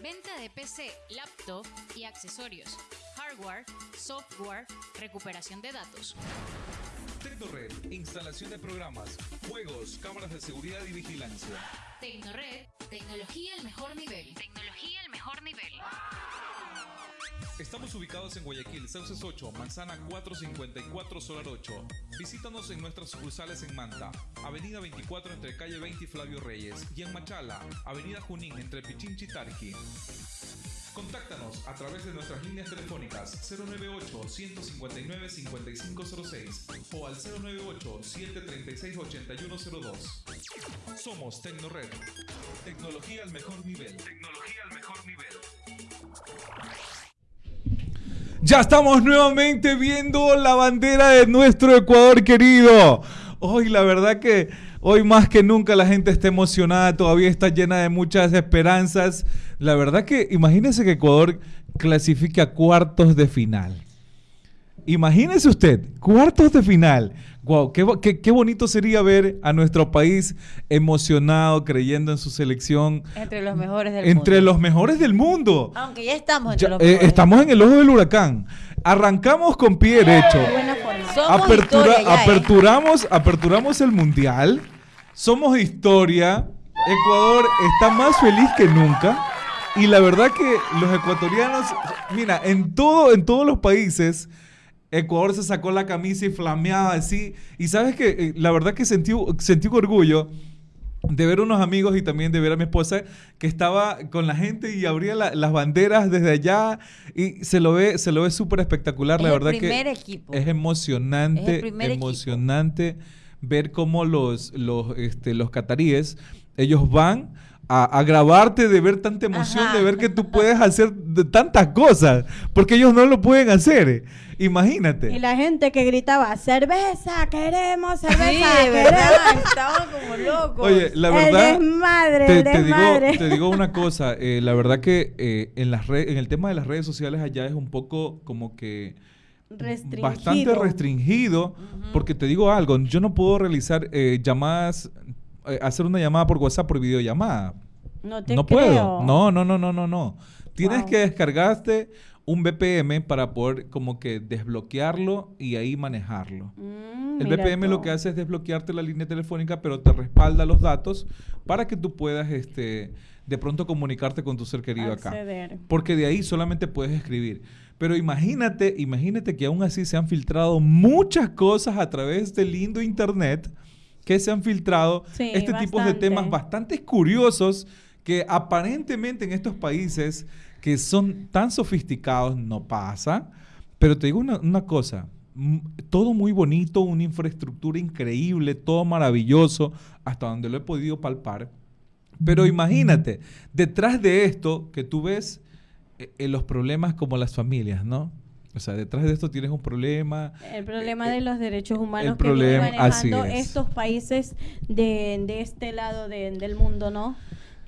venta de PC, laptop y accesorios. Hardware, software, recuperación de datos. Tecnored, instalación de programas, juegos, cámaras de seguridad y vigilancia. Tecnored, tecnología al mejor nivel. Tecnología al mejor nivel. Estamos ubicados en Guayaquil, Sauces 8, Manzana 454, Solar 8. Visítanos en nuestras sucursales en Manta, Avenida 24 entre calle 20 y Flavio Reyes, y en Machala, Avenida Junín entre Pichinchi y Tarqui. Contáctanos a través de nuestras líneas telefónicas 098-159-5506 o al 098-736-8102. Somos Tecnored. Tecnología al mejor nivel. Tecnología al mejor nivel. Ya estamos nuevamente viendo la bandera de nuestro Ecuador querido. Hoy la verdad que hoy más que nunca la gente está emocionada, todavía está llena de muchas esperanzas. La verdad que imagínense que Ecuador clasifique a cuartos de final. Imagínese usted, cuartos de final. Wow, qué, qué- qué bonito sería ver a nuestro país emocionado, creyendo en su selección, Entre los mejores del entre mundo. los mejores del mundo. Aunque ya estamos entre Ya, los eh, mejores. estamos en el ojo del huracán. Arrancamos con pie derecho. Apertura- ya, ¿eh? aperturamos, aperturamos el mundial. Somos historia. Ecuador está más feliz que nunca. Y la verdad que los ecuatorianos, mira, en todo, en todos los países, Ecuador se sacó la camisa y flameaba así. Y sabes que la verdad que sentí, sentí un orgullo de ver unos amigos y también de ver a mi esposa que estaba con la gente y abría la- las banderas desde allá y se lo ve se lo ve súper espectacular la Es el verdad primer que equipo. es emocionante Es el primer equipo. Ver cómo los los este, los cataríes ellos van a, a grabarte de ver tanta emoción, Ajá. de ver que tú puedes hacer de tantas cosas, porque ellos no lo pueden hacer. Imagínate. Y la gente que gritaba, cerveza, queremos cerveza. Sí, de queremos". verdad, estaban como locos. Oye, la el verdad. desmadre, te, el te digo, desmadre. te digo una cosa, eh, la verdad que eh, en, las en el tema de las redes sociales allá es un poco como que Restringido. bastante restringido, porque te digo algo, yo no puedo realizar eh, llamadas, eh, hacer una llamada por WhatsApp por videollamada. No te no creo. puedo. No, no, no, no, no, no. Tienes Wow. que descargarte un VPN para poder como que desbloquearlo y ahí manejarlo. Mm, El mira VPN lo tú. que hace es desbloquearte la línea telefónica, pero te respalda los datos para que tú puedas este, de pronto comunicarte con tu ser querido acá. Porque de ahí solamente puedes escribir. Pero imagínate, imagínate que aún así se han filtrado muchas cosas a través del lindo internet que se han filtrado Sí, este tipo de temas bastante curiosos que aparentemente en estos países que son tan sofisticados no pasa. Pero te digo una, una cosa, todo muy bonito, una infraestructura increíble, todo maravilloso, hasta donde lo he podido palpar. Pero imagínate, detrás de esto que tú ves eh, eh, los problemas como las familias, ¿no? O sea, detrás de esto tienes un problema. El problema de los derechos humanos el que vienen problema- así manejando es. estos países de, de este lado de- del mundo, ¿no?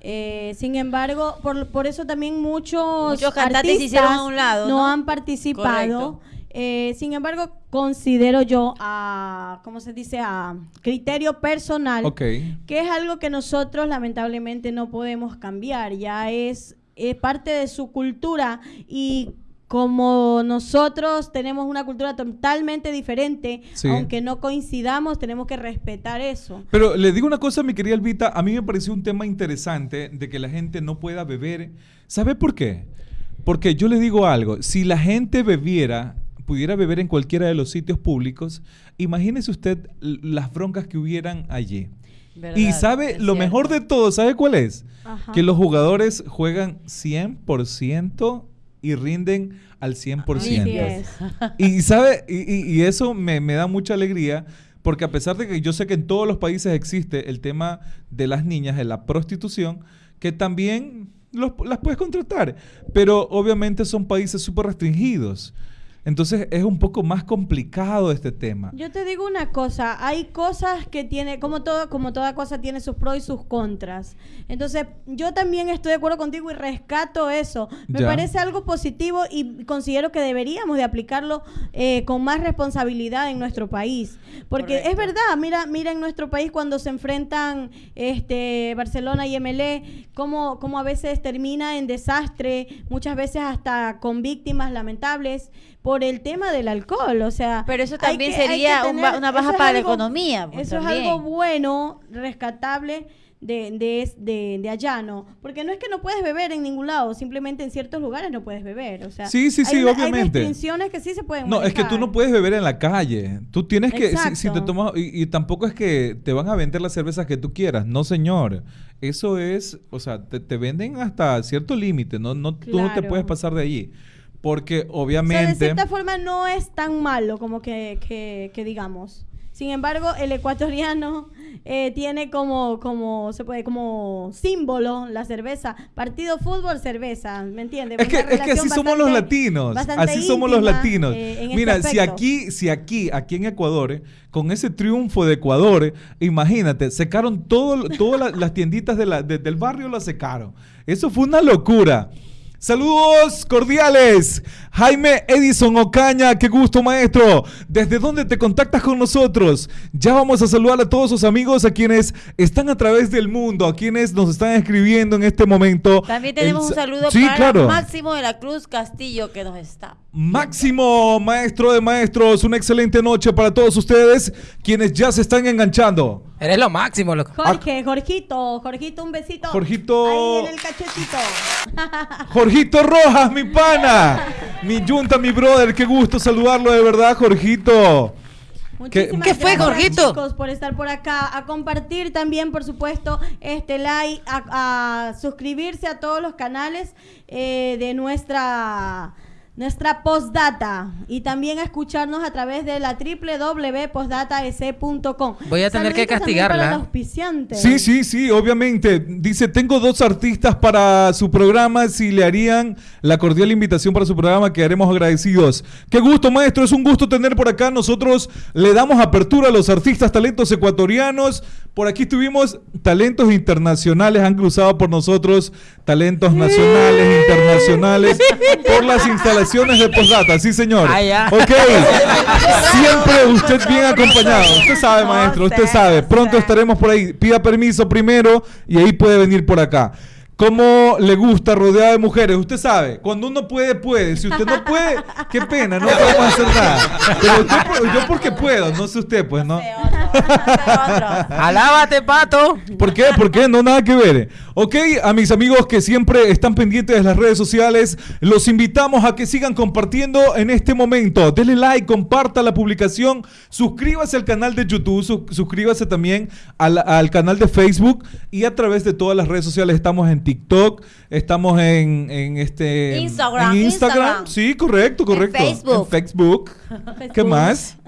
Eh, sin embargo, por, por eso también muchos, Muchos cantantes a un lado, no, ¿no? han participado. Eh, sin embargo, considero yo a, ¿cómo se dice? A criterio personal Ok. que es algo que nosotros lamentablemente no podemos cambiar, ya es, es parte de su cultura y como nosotros tenemos una cultura totalmente diferente, Sí. aunque no coincidamos, tenemos que respetar eso. Pero le digo una cosa, mi querida Elvita, a mí me pareció un tema interesante de que la gente no pueda beber. ¿Sabe por qué? Porque yo le digo algo, si la gente bebiera, pudiera beber en cualquiera de los sitios públicos, imagínese usted las broncas que hubieran allí. Verdad, y sabe, es lo cierto. mejor de todo, ¿sabe cuál es? Ajá. Que los jugadores juegan 100% y rinden al 100%. Así es. Y sabe, y, y- y eso me, me da mucha alegría, porque a pesar de que yo sé que en todos los países existe el tema de las niñas, de la prostitución, que también los- las puedes contratar, pero obviamente son países súper restringidos. Entonces es un poco más complicado este tema. Yo te digo una cosa, hay cosas que tiene, como todo, como toda cosa tiene sus pros y sus contras. Entonces, yo también estoy de acuerdo contigo y rescato eso. Me Ya. parece algo positivo y considero que deberíamos de aplicarlo eh, con más responsabilidad en nuestro país. Porque es verdad, mira, mira en nuestro país cuando se enfrentan este Barcelona y MLE, cómo, cómo a veces termina en desastre, muchas veces hasta con víctimas lamentables por el tema del alcohol, o sea, Pero eso también que- sería un una baja para la economía, pues, eso es algo bueno, rescatable de, de, es- de, de allá, ¿no? Porque no es que no puedes beber en ningún lado, simplemente en ciertos lugares no puedes beber, o sea, Sí, sí, sí, hay, obviamente. Hay restricciones que sí se pueden No, es que tú no puedes beber en la calle. Tú tienes que, si, si te tomas, y, y tampoco es que te van a vender las cervezas que tú quieras. No, señor. Eso es, o sea, te, te venden hasta cierto límite. No, no, Tú no te Claro. puedes pasar de allí. Porque O sea, de obviamente... cierta forma no es tan malo como que, que, que digamos. Sin embargo, el ecuatoriano eh, tiene como, como, se puede, como símbolo la cerveza. Partido fútbol, cerveza, ¿me entiendes? Es que, es que así somos los latinos. Así somos los latinos. eh, este Mira, si aquí, si aquí, aquí en Ecuador, eh, con ese triunfo de Ecuador, imagínate, secaron todo, todas la- las tienditas de la- de- del barrio, las secaron. Eso fue una locura. Saludos cordiales. Jaime Edison Ocaña, qué gusto maestro. ¿Desde dónde te contactas con nosotros? Ya vamos a saludar a todos sus amigos, a quienes están a través del mundo, a quienes nos están escribiendo en este momento. También tenemos El un sa- saludo Sí, para claro. Máximo de la Cruz Castillo que nos está. Máximo, maestro de maestros, una excelente noche para todos ustedes, quienes ya se están enganchando. Eres lo máximo, loco. Jorge, Jorgito, Jorgito, un besito. Jorgito. Ahí en el cachetito. Jorgito Rojas, mi pana, mi yunta, mi brother, qué gusto saludarlo de verdad, Jorgito. Muchísimas ¿Qué fue, gracias, Jorgito? chicos, por estar por acá, a compartir también, por supuesto, este like, a, a suscribirse a todos los canales eh, de nuestra nuestra postdata y también a escucharnos a través de la www.postdataec.com. Voy a tener que Saluditos castigarla. Para el auspiciante. Sí, sí, sí, obviamente. Dice, tengo dos artistas para su programa. Si le harían la cordial invitación para su programa, quedaremos agradecidos. Qué gusto, maestro. Es un gusto tener por acá. Nosotros le damos apertura a los artistas, talentos ecuatorianos. Por aquí tuvimos talentos internacionales, han cruzado por nosotros talentos nacionales, internacionales, por las instalaciones de Postdata. Sí, señor. Ah. Ok. Siempre usted bien acompañado. Usted sabe, maestro, usted sabe. Pronto estaremos por ahí. Pida permiso primero y ahí puede venir por acá. ¿Cómo le gusta rodeada de mujeres? Usted sabe, cuando uno puede, puede. Si usted no puede, qué pena, no podemos hacer nada. Pero usted por- yo porque puedo, no sé usted, pues, ¿no? Alábate, pato. ¿Por qué? ¿Por qué? No, nada que ver. Ok, a mis amigos que siempre están pendientes de las redes sociales, los invitamos a que sigan compartiendo en este momento. Denle like, comparta la publicación, suscríbase al canal de YouTube, su- suscríbase también al, al canal de Facebook y a través de todas las redes sociales. Estamos en TikTok, estamos en, en este... Instagram, En Instagram. Instagram. Sí, correcto, correcto. Facebook. En Facebook. ¿Qué más?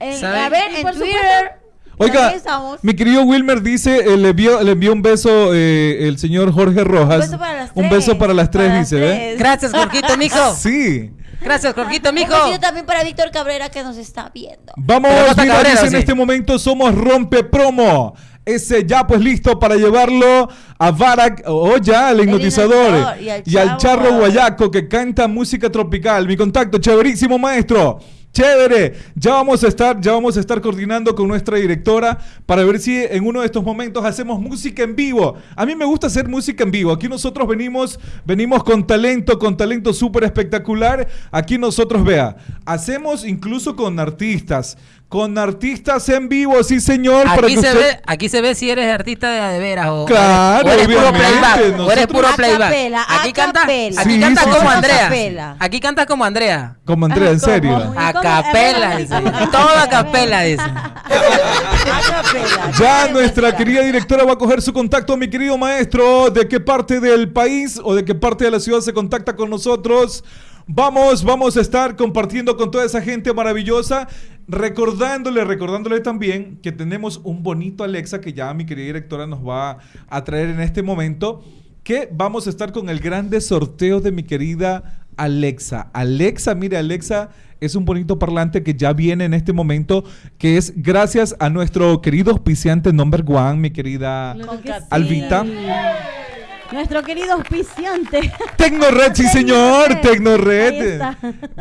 A ver, en por Twitter. Oiga, mi querido Wilmer dice, eh, le, envió, le envió un beso eh, el señor Jorge Rojas. Un beso para las Un tres. beso para las tres, Para dice, las tres. Gracias, Jorgito, mijo. Sí. Gracias, Jorgito, Un mijo. besito también para Víctor Cabrera que nos está viendo. Vamos, no mira, Cabrera, dice en ¿sí? este momento somos Rompe Promo. Ese ya pues listo para llevarlo a Barak, o ya al hipnotizador y al y al charro guayaco que canta música tropical. Mi contacto, chéverísimo maestro. Chévere, ya vamos a estar, ya vamos a estar coordinando con nuestra directora para ver si en uno de estos momentos hacemos música en vivo. A mí me gusta hacer música en vivo. Aquí nosotros venimos, venimos con talento, con talento súper espectacular. Aquí nosotros vea, hacemos incluso con artistas, con artistas en vivo, sí señor. para Aquí que se, usted- ve, aquí se ve si eres artista de, de veras o, Claro, o eres puro playback. O eres puro A playback. capela, aquí cantas, aquí Sí, cantas sí, como sí. Andrea. Aquí cantas como Andrea. Como Andrea, en serio. ¿Y A capela, dice. Todo a capela, dice. A capela. Ya nuestra querida directora va a coger su contacto, mi querido maestro. ¿De qué parte del país o de qué parte de la ciudad se contacta con nosotros? Vamos, vamos a estar compartiendo con toda esa gente maravillosa. Recordándole, recordándole también que tenemos un bonito Alexa que ya mi querida directora nos va a traer en este momento. Que vamos a estar con el grande sorteo de mi querida Alexa. Alexa, mire, Alexa es un bonito parlante que ya viene en este momento, que es gracias a nuestro querido auspiciante number one, mi querida Claro sí. Nuestro querido auspiciante. Tecnored, sí señor, Tecnored. está.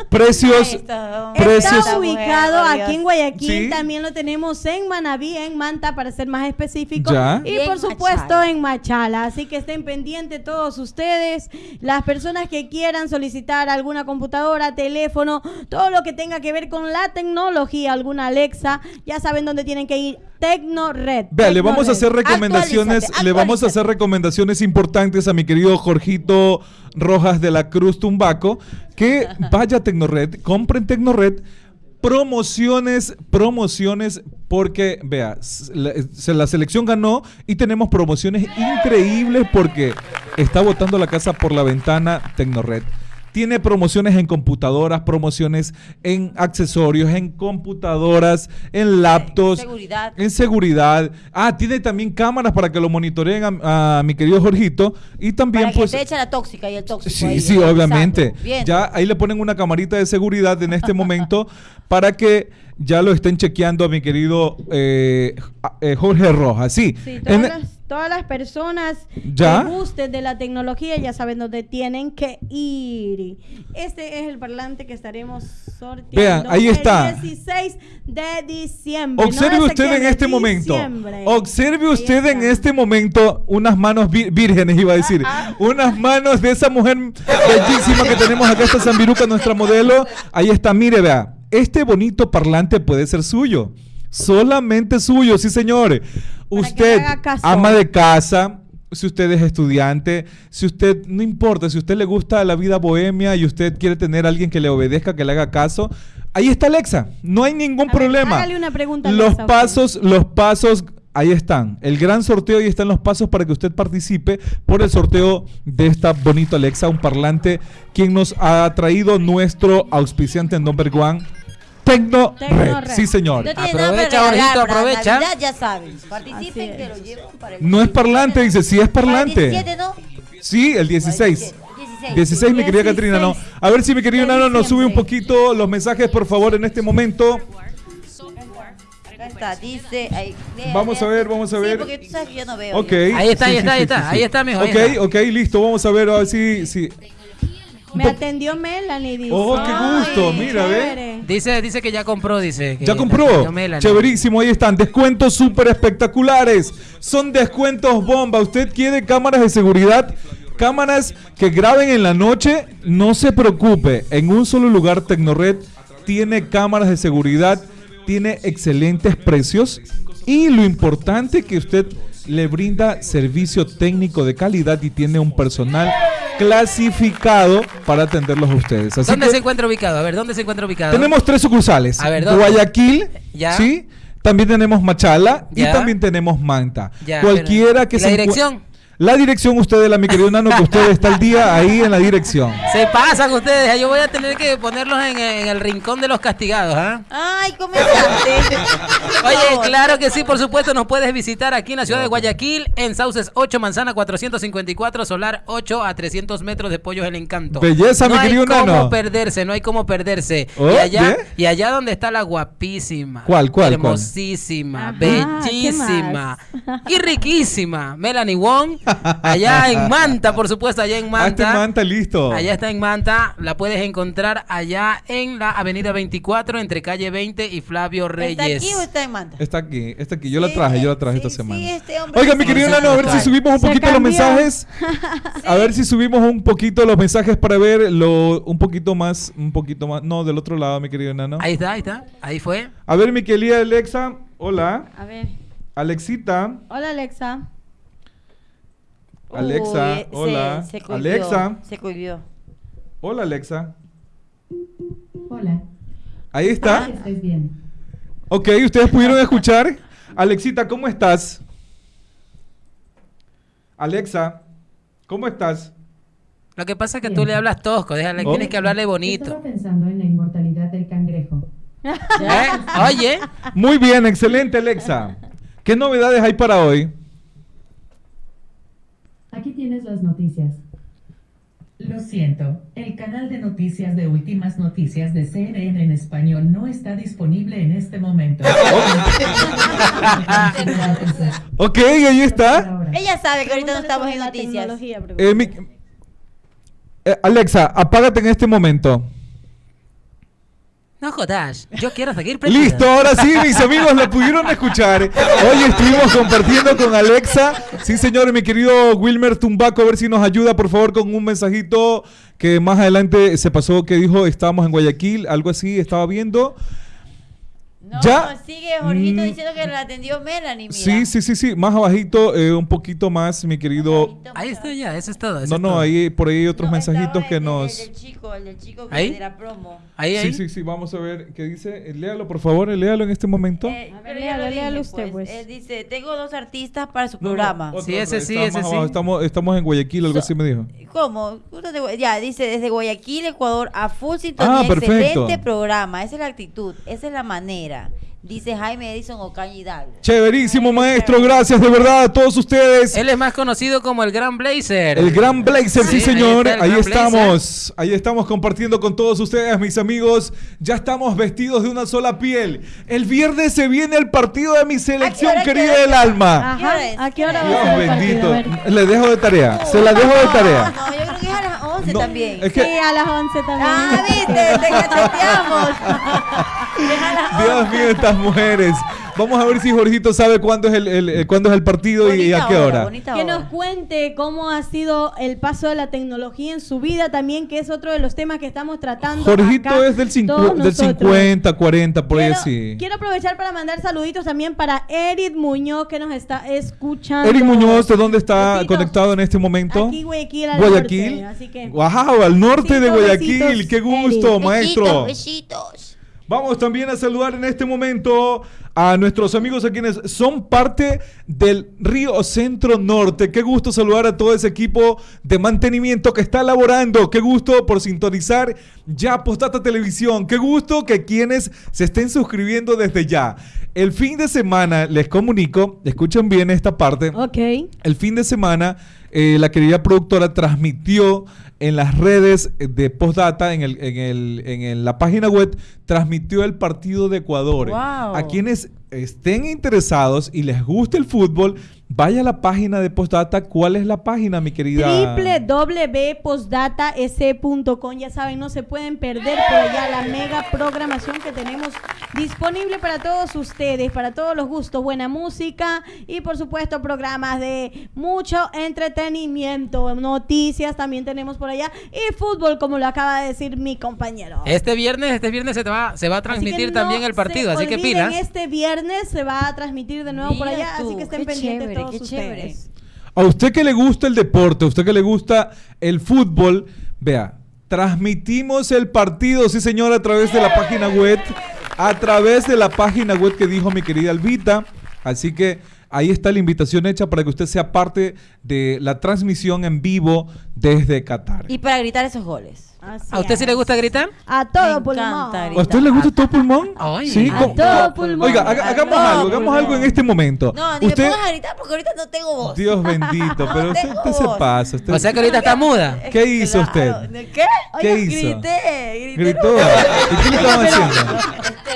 Precios, está. precios. Está ubicado aquí en Guayaquil, Sí. también lo tenemos en Manabí, en Manta, para ser más específico. Ya. Y, Y en por supuesto Machala. en Machala. Así que estén pendientes todos ustedes, las personas que quieran solicitar alguna computadora, teléfono, todo lo que tenga que ver con la tecnología, alguna Alexa, ya saben dónde tienen que ir. Tecnored. Vea, le vamos a hacer recomendaciones, Actualízate, le vamos a hacer recomendaciones importantes a mi querido Jorgito Rojas de la Cruz Tumbaco, que vaya a Tecnored, compren Tecnored, promociones, promociones, porque, vea, s- la, se- la selección ganó y tenemos promociones increíbles porque está botando la casa por la ventana Tecnored. Tiene promociones en computadoras, promociones en accesorios, en computadoras, en laptops, Seguridad. en seguridad. Ah, tiene también cámaras para que lo monitoreen a, a mi querido Jorgito. Y también, Para que pues. te echa la tóxica y el tóxico. Sí, ahí, sí, revisando. obviamente. Bien. Ya ahí le ponen una camarita de seguridad en este momento para que ya lo estén chequeando a mi querido eh, eh, Jorge Rojas. Sí. Sí, En- todas, las, todas las personas ¿Ya? que gusten de la tecnología ya saben dónde tienen que ir. Este es el parlante que estaremos sorteando. Vean, ahí está. El 16 de diciembre. Observe no de usted en este momento. Observe Ahí usted en está. este momento unas manos vi- vírgenes, iba a decir. unas manos de esa mujer bellísima que tenemos acá, esta Zambiruca, nuestra modelo. Ahí está, mire, vea. Este bonito parlante puede ser suyo. Solamente suyo, sí, señores. Usted, ama de casa, si usted es estudiante, si usted, no importa, si usted le gusta la vida bohemia y usted quiere tener a alguien que le obedezca, que le haga caso, ahí está Alexa. No hay ningún A ver, problema. hágale una pregunta Los Alexa, usted. pasos, los pasos, ahí están. El gran sorteo, ahí están los pasos para que usted participe por el sorteo de esta bonita Alexa, un parlante, quien nos ha traído nuestro auspiciante number one, Tecno, Tecno Red. Red. Sí, señor. No tiene Aprovecha, Jorgito, aprovecha. Navidad, ya saben. Participen que es. lo llevan para el No es parlante, dice, sí es Para el parlante. 17, ¿no? Sí, el 16. 16. 16, mi querida 16 Catrina, no. A ver si mi querido de Nano nos sube un poquito los mensajes, por favor, en este momento. Está, dice. ahí, lea, Vamos lea. a ver, vamos a Sí, ver. porque tú sabes que yo no veo. Ok. yo. Ahí está, ahí Sí, está, sí, ahí sí, está, sí, ahí sí. está, ahí Ok, ok, listo. Vamos a ver, a ver si. si. Me atendió Melanie, dice. Oh, qué gusto, Ay, mira, ve. Dice, dice que ya compró, dice. que Ya compró. Melanie. Chéverísimo, ahí están. Descuentos súper espectaculares. Son descuentos bomba. ¿Usted quiere cámaras de seguridad? Cámaras que graben en la noche. No se preocupe. En un solo lugar, Tecnored tiene cámaras de seguridad. Tiene excelentes precios. Y lo importante que usted le brinda servicio técnico de calidad y tiene un personal clasificado para atenderlos a ustedes. Así ¿Dónde que se encuentra ubicado? A ver, ¿dónde se encuentra ubicado? tenemos tres sucursales. A ver, ¿dónde? Guayaquil, Ya. ¿sí? También tenemos Machala y también tenemos Manta. Ya, Cualquiera pero- que ¿y la se encu- dirección? La dirección, usted, la mi querido Nano, que usted está al día ahí en la dirección. Se pasan ustedes. Yo voy a tener que ponerlos en, en el rincón de los castigados, ¿ah? Ay, comenzaste. Oye, claro que sí, por supuesto, nos puedes visitar aquí en la ciudad de Guayaquil, en Sauces 8, Manzana 454, Solar 8 a 300 metros de Pollos el Encanto. Belleza, no mi hay querido cómo Nano. perderse, no hay cómo perderse. Oh, y allá, ¿yeah? y allá donde está la guapísima, ¿Cuál, cuál, cuál? hermosísima, Ajá, bellísima y riquísima Melanie Wong, allá en Manta, por supuesto, allá en Ah, Manta. Manta listo. Allá está en Manta, la puedes encontrar allá en la avenida 24 entre calle 20 y Flavio Reyes. ¿Está aquí o está en Manta? Está aquí, está aquí. Yo la traje, yo la traje sí, esta sí, semana. este hombre Oiga, mi querido Nano, a ver si subimos un poquito los mensajes. A ver si subimos un poquito los mensajes para ver lo, un poquito más, un poquito más. No, del otro lado, mi querido Nano. Ahí está, ahí está, ahí fue. A ver, mi querida Alexa. Hola. A ver. Alexita. Hola, Alexa. Alexa, Uy, se- hola. se cohibió, Alexa. Se cohibió. Hola, Alexa. Hola, Ahí está. ¿estáis bien? Ok, ustedes pudieron escuchar. Alexita, ¿cómo estás? Alexa, ¿cómo estás? Lo que pasa es que Bien. tú le hablas tosco, déjale, Oh. tienes que hablarle bonito. Estaba pensando en la inmortalidad del cangrejo. ¿Eh? Oye, Muy bien, excelente, Alexa. ¿Qué novedades hay para hoy? Aquí tienes las noticias. Lo siento, el canal de noticias de Últimas Noticias de CNN en español no está disponible en este momento. Ok, ahí está. Ella sabe que ahorita no estamos en noticias. Eh, mi- eh, Alexa, apágate en este momento. No jodas, yo quiero seguir Listo, ahora sí, mis amigos lo pudieron escuchar. Hoy estuvimos compartiendo con Alexa. Sí, señor, mi querido Wilmer Tumbaco, a ver si nos ayuda, por favor, con un mensajito que más adelante se pasó que dijo estábamos en Guayaquil, algo así, estaba viendo. No, Ya. sigue Jorgito Mm. diciendo que la atendió Melanie, mira. Sí, sí, sí, sí, más abajito, eh, un poquito más, mi querido. Ahí está ya, eso es todo. eso No, no, todo. ahí por ahí hay otros No, mensajitos que el- el- nos. El, del chico, el del chico que ¿Ahí? de la promo. Ahí, ahí. Sí, sí, sí, vamos a ver qué dice. Eh, Léalo, por favor, léalo en este momento. Eh, ya léalo, lo léalo dije, usted, pues. Él dice, tengo dos artistas para su No, no, programa. otro, Sí, ese sí, ese sí. Estamos, estamos en Guayaquil, algo So- así me dijo. ¿Cómo? Ya, dice, desde Guayaquil, Ecuador, a full sintonía, Ah, perfecto. excelente programa. Esa es la actitud, esa es la manera. Dice Jaime Edison Ocaña Hidalgo. Chéverísimo, maestro. Gracias de verdad a todos ustedes. Él es más conocido como el Gran Blazer. El Gran Blazer, sí, señor. Ahí, estamos. Ahí estamos compartiendo con todos ustedes, mis amigos. Ya estamos vestidos de una sola piel. El viernes se viene el partido de mi selección querida del alma. ¿Qué hora Ajá. ¿A qué hora ¿Qué va a Dios bendito. Le dejo de tarea. Se la dejo de tarea. No, yo creo que es a las 11 No, también. es que- Sí, a las 11 también. Ah, viste, te cacheteamos. Dios 11. mío, estas mujeres. Vamos a ver si Jorgito sabe cuándo es el, el- eh, cuándo es el partido y a qué hora. Que hora. nos cuente cómo ha sido el paso de la tecnología en su vida también, que es otro de los temas que estamos tratando. Jorgito acá, es del, del nosotros. 50, 40, por ahí quiero, así. quiero aprovechar para mandar saluditos también para Eric Muñoz que nos está escuchando. Eric Muñoz, ¿de dónde está Besitos. conectado en este momento? Aquí Guayaquil al Guayaquil. norte, así que Wow, al norte de Guayaquil. besitos, Qué gusto, Eric. maestro. Besitos, besitos. Vamos también a saludar en este momento a nuestros amigos a quienes son parte del Río Centro Norte. Qué gusto saludar a todo ese equipo de mantenimiento que está laborando. Qué gusto por sintonizar ya Postata Televisión. Qué gusto que quienes se estén suscribiendo desde ya. El fin de semana, les comunico, escuchen bien esta parte. Ok. El fin de semana, eh, la querida productora transmitió en las redes de Postdata, en, el, en, el, en el- la página web, transmitió el partido de Ecuador. Wow. A quienes estén interesados y les guste el fútbol, vaya a la página de Postdata. ¿Cuál es la página, mi querida? www.postdatas.com Ya saben, no se pueden perder por allá la mega programación que tenemos disponible para todos ustedes, para todos los gustos, buena música y por supuesto programas de mucho entretenimiento, noticias también tenemos por allá y fútbol como lo acaba de decir mi compañero. Este viernes, este viernes se, te va, se va a transmitir no también el partido, así que pilas. Este viernes se va a transmitir de nuevo por allá, así que estén pendientes chévere, todos qué chévere. ustedes. A usted que le gusta el deporte, a usted que le gusta el fútbol, vea, transmitimos el partido, sí señor, a través de la página web, a través de la página web que dijo mi querida Albita. Así que ahí está la invitación hecha para que usted sea parte de la transmisión en vivo desde Qatar. Y para gritar esos goles. Así ¿A usted sí le es. gusta gritar? A todo Me pulmón. ¿A usted le gusta todo pulmón? Ay. sí, A ¿cómo- todo pulmón. Oiga, haga- hagamos todo algo, hagamos pulmón. algo en este momento. No, ni usted, me pongas a gritar porque ahorita no tengo voz. Dios bendito, pero No usted, usted se pasa. usted- O sea que ahorita está muda. Es ¿Qué hizo usted? ¿De ¿Qué? ¿Qué Oye, hizo? Grité, grité. Gritó. ¿Y qué le estaban haciendo?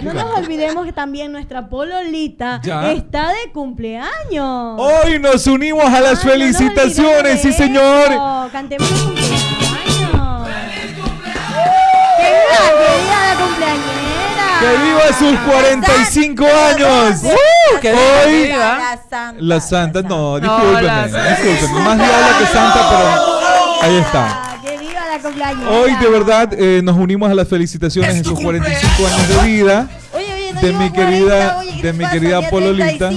No nos olvidemos que también nuestra pololita Ya. está de cumpleaños. Hoy nos unimos a las nos felicitaciones, sí señor. Cantemos el cumpleaños. ¡Que viva, que viva la cumpleañera! Que viva sus 45 años. ¡Uh! ¡Que viva, que Hoy viva! La santa. la santa, no, discúlpeme, discúlpeme. Más diabla que santa, pero ahí está. ¡Que viva la cumpleañera! Hoy de verdad eh, nos unimos a las felicitaciones en sus 45 años de vida. Oye, oye, no de mi 40, querida- oye, ¿qué de mi pasa? querida Pololita.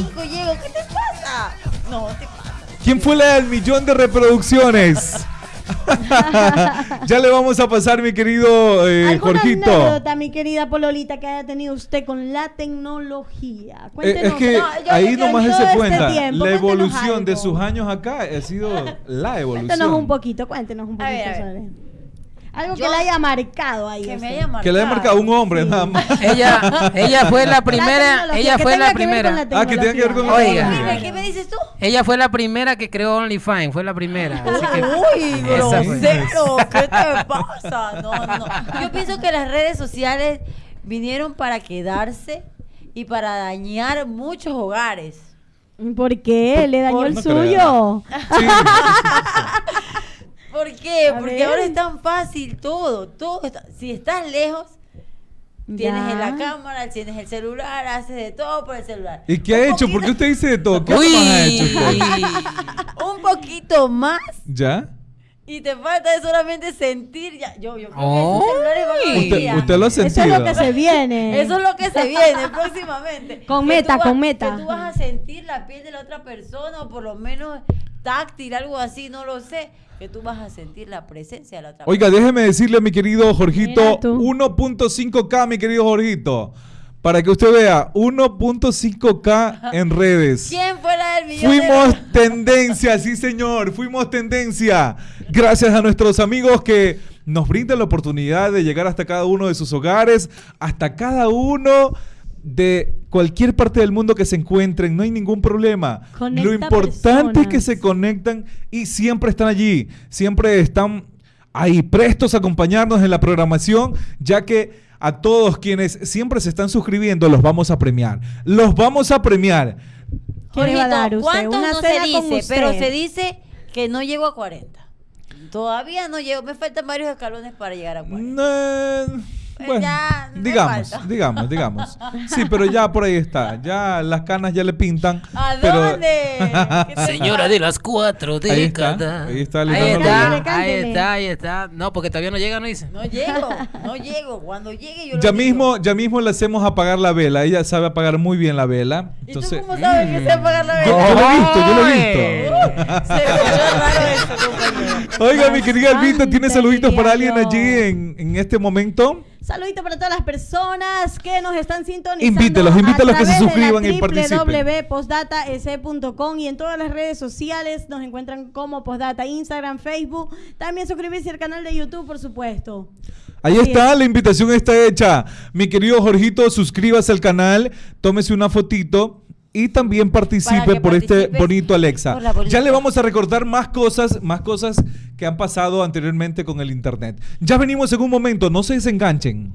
¿Quién fue la del millón de reproducciones? ya le vamos a pasar, mi querido eh, ¿Alguna Jorgito. anécdota, mi querida Pololita, que haya tenido usted con la tecnología? Eh, Cuéntenos. es que No, yo- ahí yo- nomás todo se este cuenta tiempo, la evolución de sus años acá ha sido la evolución. Cuéntenos un poquito, cuéntenos un A poquito ver, a ver. Algo que Yo- le haya marcado ahí. Que me usted. haya marcado. Que le haya marcado un hombre nada más. Ella, ella fue la primera, ella que fue la que ver con primera. la Ah, que tenga que ver con la Oiga. ¿qué me dices tú? Ella fue la primera que creó OnlyFans, fue la primera. Así que Uy, grosero, ¿qué te pasa? No, no. Yo pienso que las redes sociales vinieron para quedarse y para dañar muchos hogares. ¿Por qué? ¿Le dañó Por- el no suyo? ¿Por qué? A Porque ver. ahora es tan fácil todo, todo está- si estás lejos, tienes Ya. en la cámara, tienes el celular, haces de todo por el celular. ¿Y qué ha Un hecho? poquito- ¿Por qué usted dice de todo? ¿Qué Uy. más ha hecho usted? Un poquito más ¿Ya? y te falta solamente sentir. Ya, yo, yo creo que Ay. esos celulares van a Usted, usted lo ha Eso es sentido. lo que se viene. Eso es lo que se viene próximamente. Con Que meta, vas- con meta. Que tú vas a sentir la piel de la otra persona o por lo menos táctil, algo así, no lo sé. Que tú vas a sentir la presencia de la otra Oiga, déjeme decirle a mi querido Jorgito, Mira tú. 1.5K, mi querido Jorgito. Para que usted vea, 1.5K en redes. ¿Quién fuera el millón Fuimos tendencia, sí señor, fuimos tendencia. Gracias a nuestros amigos que nos brindan la oportunidad de llegar hasta cada uno de sus hogares, hasta cada uno de cualquier parte del mundo que se encuentren, no hay ningún problema. Conecta Lo importante es que se conectan y siempre están allí, siempre están ahí prestos a acompañarnos en la programación, ya que a todos quienes siempre se están suscribiendo los vamos a premiar. Los vamos a premiar. ¿Qué le va a dar usted? ¿Cuántos Una no se dice? Pero se dice que no llego a 40. Todavía no llego, me faltan varios escalones para llegar a 40. Eh, bueno, ya digamos, falta. digamos, digamos. Sí, pero ya por ahí está. Ya las canas ya le pintan. ¿A pero- dónde? ¿Qué te Señora de las cuatro Ahí está, décadas. ahí está, Ahí está, ahí está, ahí está. No, porque todavía no llega, no dice. No llego, no llego. Cuando llegue yo lo Ya digo. mismo, ya mismo le hacemos apagar la vela. Ella sabe apagar muy bien la vela. ¿Y tú Entonces, cómo sabes que sé apagar la yo, vela? yo lo he visto, yo lo he visto. Se escuchó raro eso, compañero. Oiga, mi querida Albita, ¿tiene saluditos para alguien allí en, en este momento? Saludito para todas las personas que nos están sintonizando. Invítelos, invítelos que se suscriban y participen. www.postdataec.com y en todas las redes sociales nos encuentran como Postdata, Instagram, Facebook. También suscribirse al canal de YouTube, por supuesto. Ahí Así está, es. la invitación está hecha. Mi querido Jorgito, suscríbase al canal, tómese una fotito y también participe por este bonito Alexa. Ya le vamos a recordar más cosas, más cosas que han pasado anteriormente con el internet. Ya venimos en un momento, no se desenganchen.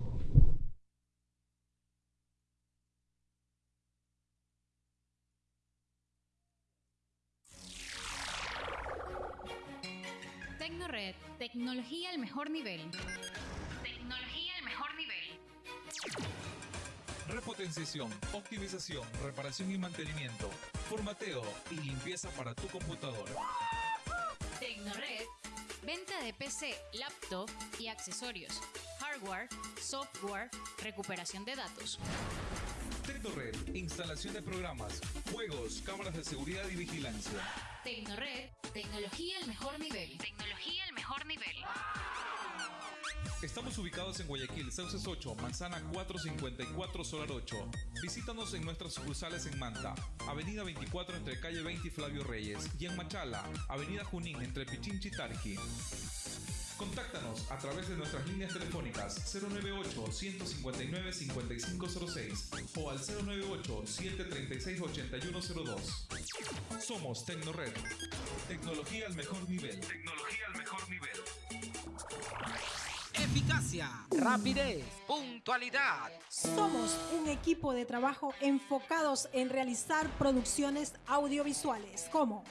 Optimización, reparación y mantenimiento, formateo y limpieza para tu computadora. Tecnored, venta de PC, laptop y accesorios. Hardware, software, recuperación de datos. Tecnored, instalación de programas, juegos, cámaras de seguridad y vigilancia. Tecnored, tecnología al mejor nivel. Tecnología al mejor nivel. Estamos ubicados en Guayaquil, Sauces 8, Manzana 454, Solar 8. Visítanos en nuestras sucursales en Manta, Avenida 24 entre calle 20 y Flavio Reyes, y en Machala, Avenida Junín entre Pichinchi y Tarqui. Contáctanos a través de nuestras líneas telefónicas 098-159-5506 o al 098-736-8102. Somos Tecnored. Tecnología al mejor nivel. Tecnología al mejor nivel. Eficacia, rapidez, puntualidad. Somos un equipo de trabajo enfocados en realizar producciones audiovisuales como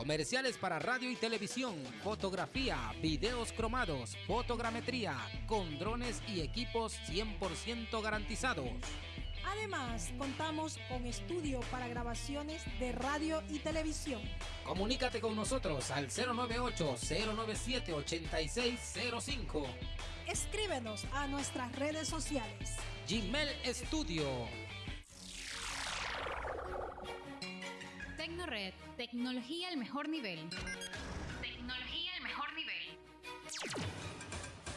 Comerciales para radio y televisión, fotografía, videos cromados, fotogrametría, con drones y equipos 100% garantizados. Además, contamos con estudio para grabaciones de radio y televisión. Comunícate con nosotros al 098-097-8605. Escríbenos a nuestras redes sociales. Gmail Studio. Tecnored, tecnología al mejor nivel. Tecnología al mejor nivel.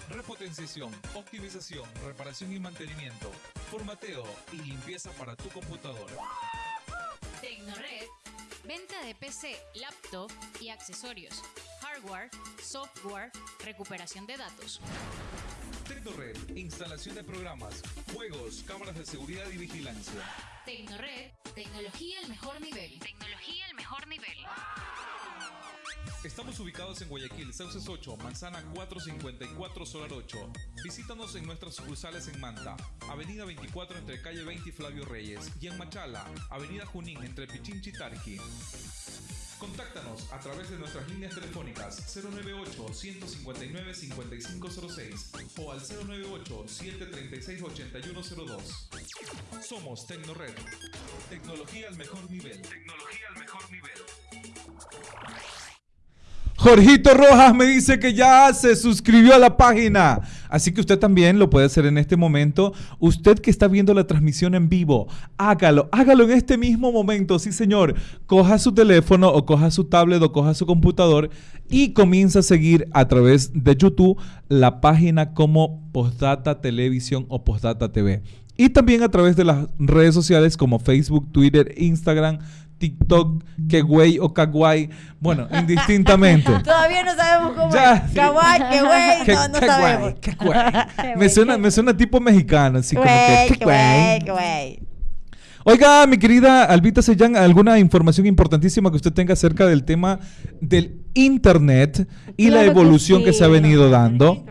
Repotenciación, optimización, reparación y mantenimiento, formateo y limpieza para tu computadora. Tecnored, venta de PC, laptop y accesorios. hardware, software, recuperación de datos. Tecnored, instalación de programas, juegos, cámaras de seguridad y vigilancia. Tecnored, tecnología al mejor nivel. Tecnología al mejor nivel. Estamos ubicados en Guayaquil, Sauces 8, Manzana 454, Solar 8. Visítanos en nuestras sucursales en Manta, Avenida 24 entre calle 20 y Flavio Reyes, y en Machala, Avenida Junín entre Pichinchi y Tarqui. Contáctanos a través de nuestras líneas telefónicas 098-159-5506 o al 098-736-8102. Somos Tecnored. Tecnología al mejor nivel. Tecnología al mejor nivel. Jorgito Rojas me dice que ya se suscribió a la página. Así que usted también lo puede hacer en este momento. Usted que está viendo la transmisión en vivo, hágalo, hágalo en este mismo momento. Sí, señor. Coja su teléfono o coja su tablet o coja su computador y comienza a seguir a través de YouTube la página como Postdata Televisión o Postdata TV. Y también a través de las redes sociales como Facebook, Twitter, Instagram, TikTok, que güey o kawaii. Bueno, indistintamente. Todavía no sabemos cómo Ya, es. Kawaii, qué güey, no, no qué sabemos. guay, qué guay. Me suena, me suena tipo mexicano, así como que, Güey, güey, güey. Oiga, mi querida Albita Sellán, ¿alguna información importantísima que usted tenga acerca del tema del Internet y la Claro que evolución que, sí. se ha venido dando?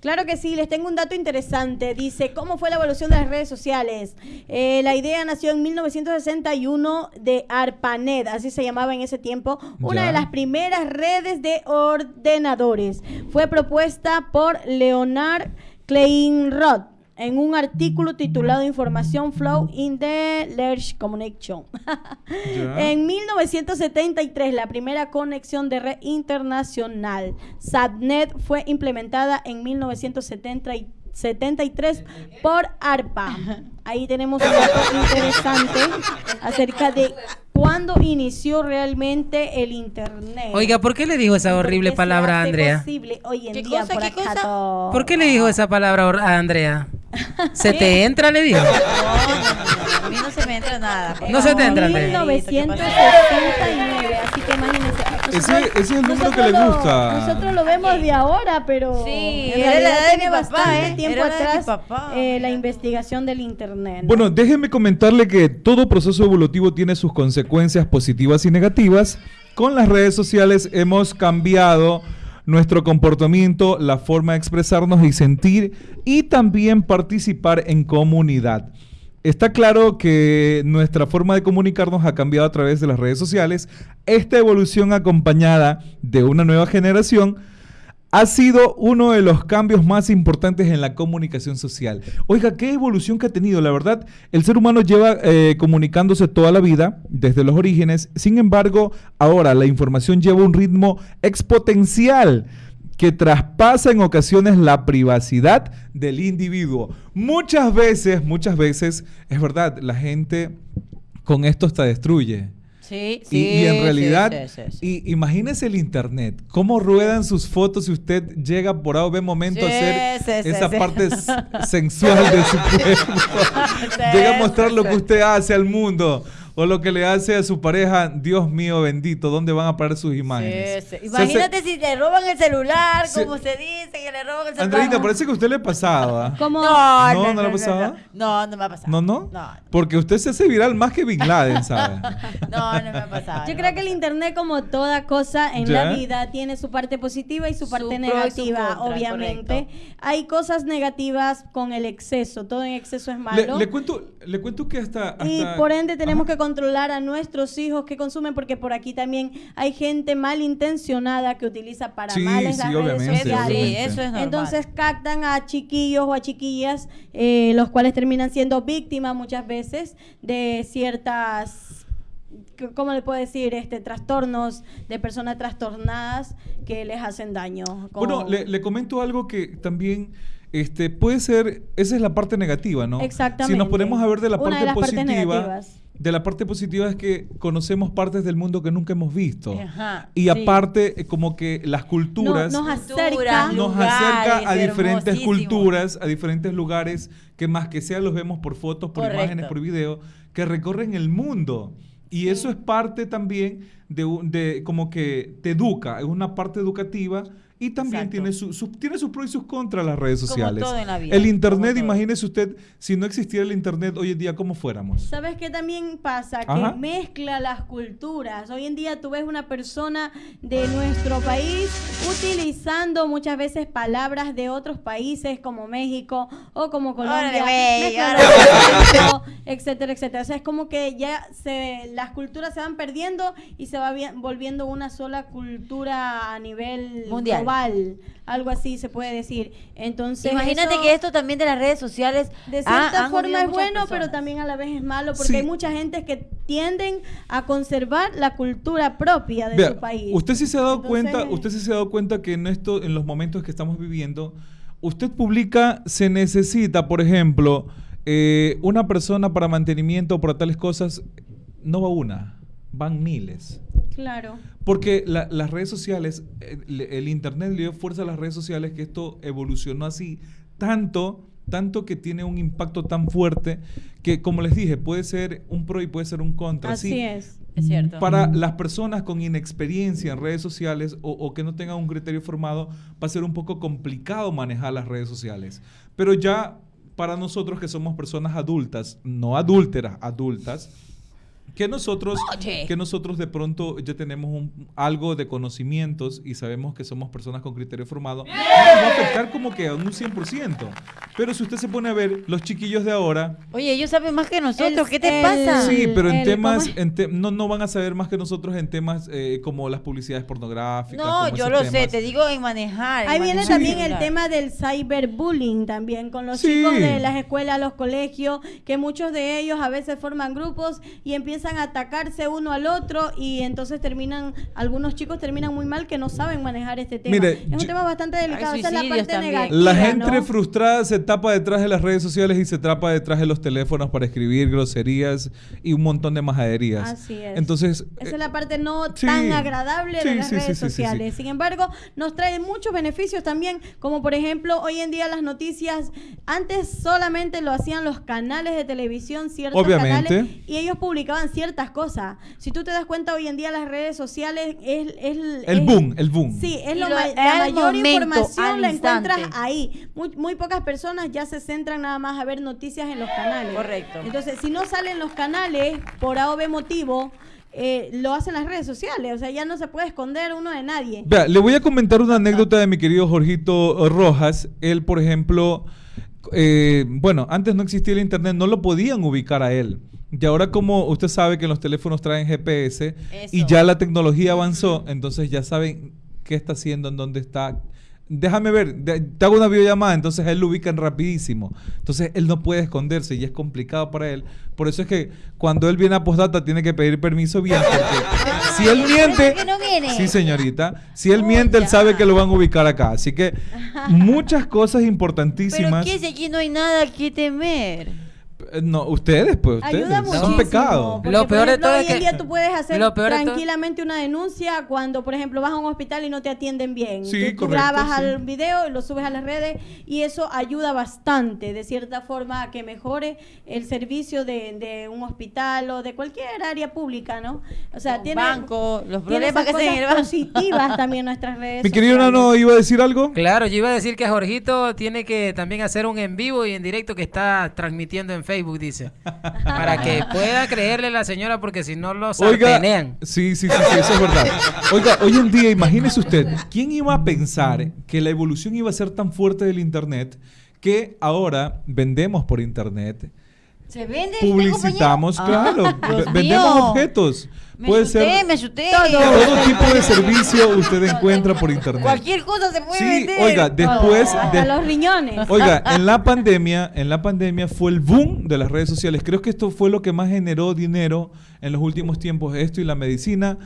Claro que sí, les tengo un dato interesante. Dice, ¿cómo fue la evolución de las redes sociales? Eh, la idea nació en 1961 de ARPANET, así se llamaba en ese tiempo, una Ya. de las primeras redes de ordenadores. Fue propuesta por Leonard Kleinroth en un artículo titulado Información Flow in the Large Communication. Ya. En 1973, la primera conexión de red internacional, SATNET, fue implementada en 1973 por ARPA. Ahí tenemos un dato interesante acerca de cuándo inició realmente el Internet. Oiga, ¿por qué le dijo esa ¿Por qué horrible palabra a Andrea? posible hoy en ¿Qué día cosa, por qué acá cosa? todo? ¿Por qué le dijo esa palabra a Andrea? ¿Se te entra? Le dijo. A mí no se me entra nada. No se te entra, Andrea. 1969, así que imagínense. Ese, ese es el número que nosotros le lo- gusta. Nosotros lo vemos de ahora, pero Sí, en era la realidad edad de tiene mi papá, bastante ¿eh? tiempo Era atrás papá. eh, la investigación del internet. ¿no? Bueno, déjeme comentarle que todo proceso evolutivo tiene sus consecuencias positivas y negativas. Con las redes sociales hemos cambiado nuestro comportamiento, la forma de expresarnos y sentir y también participar en comunidad. Está claro que nuestra forma de comunicarnos ha cambiado a través de las redes sociales. Esta evolución acompañada de una nueva generación ha sido uno de los cambios más importantes en la comunicación social. Oiga, qué evolución que ha tenido. La verdad, el ser humano lleva eh, comunicándose toda la vida, desde los orígenes. Sin embargo, ahora la información lleva un ritmo exponencial que traspasa en ocasiones la privacidad del individuo. Muchas veces, muchas veces, es verdad, la gente con esto hasta destruye. Sí, Y- sí. y, en realidad, sí, sí, sí. y imagínese el internet, cómo ruedan sus fotos si usted llega por A o B momento a hacer esa parte sensual de su cuerpo. llega a mostrar lo que usted hace al mundo o lo que le hace a su pareja. Dios mío bendito, ¿dónde van a parar sus imágenes? Sí, sí. Imagínate si le roban el celular, Sí. como se dice, que le roban el celular. Andreita, parece que a usted le pasaba. ¿Cómo? No, ¿No? no, ¿No no, le ha no, pasado? No, no me ha pasado. ¿No, no? No, Porque usted se hace viral más que Bin Laden, ¿sabe? no, no me ha pasado. Yo no creo que el internet, como toda cosa en ¿Ya? la vida, tiene su parte positiva y su parte su negativa, contra, obviamente. Hay cosas negativas con el exceso. Todo en exceso es malo. le cuento, le cuento que hasta... Y por ende tenemos Ajá. que controlar a nuestros hijos que consumen, porque por aquí también hay gente malintencionada que utiliza para Sí, males sí, las redes obviamente, sociales. Sí, obviamente. eso es normal. Entonces captan a chiquillos o a chiquillas, eh, los cuales terminan siendo víctimas muchas veces de ciertas, ¿cómo le puedo decir? Este, trastornos de personas trastornadas que les hacen daño. Bueno, le, le comento algo que también este, puede ser, esa es la parte negativa, ¿no? Exactamente. Si nos ponemos a ver de la Una parte de positiva, de la parte positiva es que conocemos partes del mundo que nunca hemos visto. Ajá, Y sí. aparte, eh, como que las culturas No- nos acerca. Nos lugares acerca a diferentes culturas, a diferentes lugares que más que sea los vemos por fotos, por Correcto. imágenes, por video, que recorren el mundo. Y eso es parte también de, un- de como que te educa, es una parte educativa y también Exacto. tiene, su, su- tiene sus pros y sus contras las redes Como sociales. todo en la vida, el internet, todo. imagínese usted, si no existiera el internet hoy en día, ¿cómo fuéramos? ¿Sabes qué también pasa? Que mezcla las culturas. Hoy en día tú ves una persona de nuestro país utilizando muchas veces palabras de otros países como México o como Colombia, etcétera, etcétera. O sea, es como que ya se, las culturas se van perdiendo y se va vi- volviendo una sola cultura a nivel Mundial. Global. Algo así se puede decir. Entonces, Imagínate eso- que esto también de las redes sociales de cierta forma es bueno, pero también a la vez es malo porque Sí. hay mucha gente que tienden a conservar la cultura propia de Vea, su país. Usted sí se ha dado Entonces- cuenta, usted sí se ha dado cuenta que en esto, en los momentos que estamos viviendo, usted publica, se necesita, por ejemplo, eh, una persona para mantenimiento, para tales cosas, no va una, van miles. Claro. Porque la- las redes sociales, le- el internet le dio fuerza a las redes sociales que esto evolucionó así tanto, tanto que tiene un impacto tan fuerte que, como les dije, puede ser un pro y puede ser un contra. Así Sí, es. Es cierto. para las personas con inexperiencia en redes sociales o, o que no tengan un criterio formado, va a ser un poco complicado manejar las redes sociales. Pero ya para nosotros que somos personas adultas, no adúlteras, adultas, que nosotros, Oye. que nosotros de pronto ya tenemos un- algo de conocimientos y sabemos que somos personas con criterio formado, no nos va a afectar como que a un 100%. Pero si usted se pone a ver, los chiquillos de ahora, Oye, ellos saben más que nosotros. El- ¿Qué te el- pasa? Sí, pero en el- temas, ¿cómo es? en te- no, no van a saber más que nosotros en temas eh, como las publicidades pornográficas. No, yo lo sé, temas. te digo en manejar. en Ahí viene manejar también el celular. tema del cyberbullying también con los Sí. chicos de las escuelas, los colegios, que muchos de ellos a veces forman grupos y empiezan a atacarse uno al otro y entonces terminan, algunos chicos terminan muy mal que no saben manejar este tema. Mire, es un yo- tema bastante delicado, Hay esa es la suicidios parte también. negativa. La gente ¿no? frustrada se tapa detrás de las redes sociales y se tapa detrás de los teléfonos para escribir groserías y un montón de majaderías. Así es. Entonces, Esa eh, es la parte no sí. tan agradable Sí, de las sí, sí, redes sí, sí, sí. sociales. Sin embargo, nos trae muchos beneficios también, como por ejemplo, hoy en día las noticias, antes solamente lo hacían los canales de televisión, ciertos Obviamente. canales, y ellos publicaban ciertas cosas. Si tú te das cuenta, hoy en día las redes sociales es... es el es- boom, el boom. Sí, es lo lo- ma- la mayor momento, información la encuentras ahí. Muy, muy pocas personas ya se centran nada más a ver noticias en los canales. Correcto. Entonces, si no salen los canales, por A o B motivo, eh, lo hacen las redes sociales. O sea, ya no se puede esconder uno de nadie. Vea, le voy a comentar una anécdota de mi querido Jorgito Rojas. Él, por ejemplo, eh, bueno, antes no existía el internet, no lo podían ubicar a él. Y ahora como usted sabe que los teléfonos traen GPS y ya la tecnología avanzó, entonces ya saben qué está haciendo, en dónde está. Déjame ver, te hago una videollamada, entonces él lo ubican rapidísimo. Entonces él no puede esconderse y es complicado para él. Por eso es que cuando él viene a postdata tiene que pedir permiso bien, porque si él miente, ¿Por qué no? Sí, señorita. Si él Oh, miente, él ya. sabe que lo van a ubicar acá. Así que muchas cosas Pero importantísimas. ¿qué si aquí no hay nada que temer? Eh, No, ustedes, pues, ustedes. Ayuda Son muchísimo. pecado. porque, Lo peor de todo hoy es en que- día tú puedes hacer lo peor tranquilamente una denuncia cuando, por ejemplo, vas a un hospital y no te atienden bien. Sí, tú, tú correcto, grabas sí. al video y lo subes a las redes y eso ayuda bastante, de cierta forma, a que mejore el servicio de, de un hospital o de cualquier área pública, ¿no? O sea, Los tiene, bancos, los problemas que se cosas banco. positivas también nuestras redes Mi querido. Nano, ¿iba a decir algo? Claro, yo iba a decir que Jorgito tiene que también hacer un en vivo y en directo que está transmitiendo en Facebook, dice. Para que pueda creerle la señora, porque si no lo sartenean. sí, sí, sí, sí, eso es verdad. Oiga, hoy en día, imagínese usted, ¿quién iba a pensar que la evolución iba a ser tan fuerte del Internet que ahora vendemos por Internet? ¿Se vende? Publicitamos, claro, Ah, vendemos mío. objetos. Me Puede asusté, ser me asusté. todo tipo de servicio usted encuentra por Internet. Cualquier cosa se puede Sí, vender. oiga, después de- los riñones. Oiga, en la pandemia, en la pandemia fue el boom de las redes sociales. Creo que esto fue lo que más generó dinero en los últimos tiempos. Esto y la medicina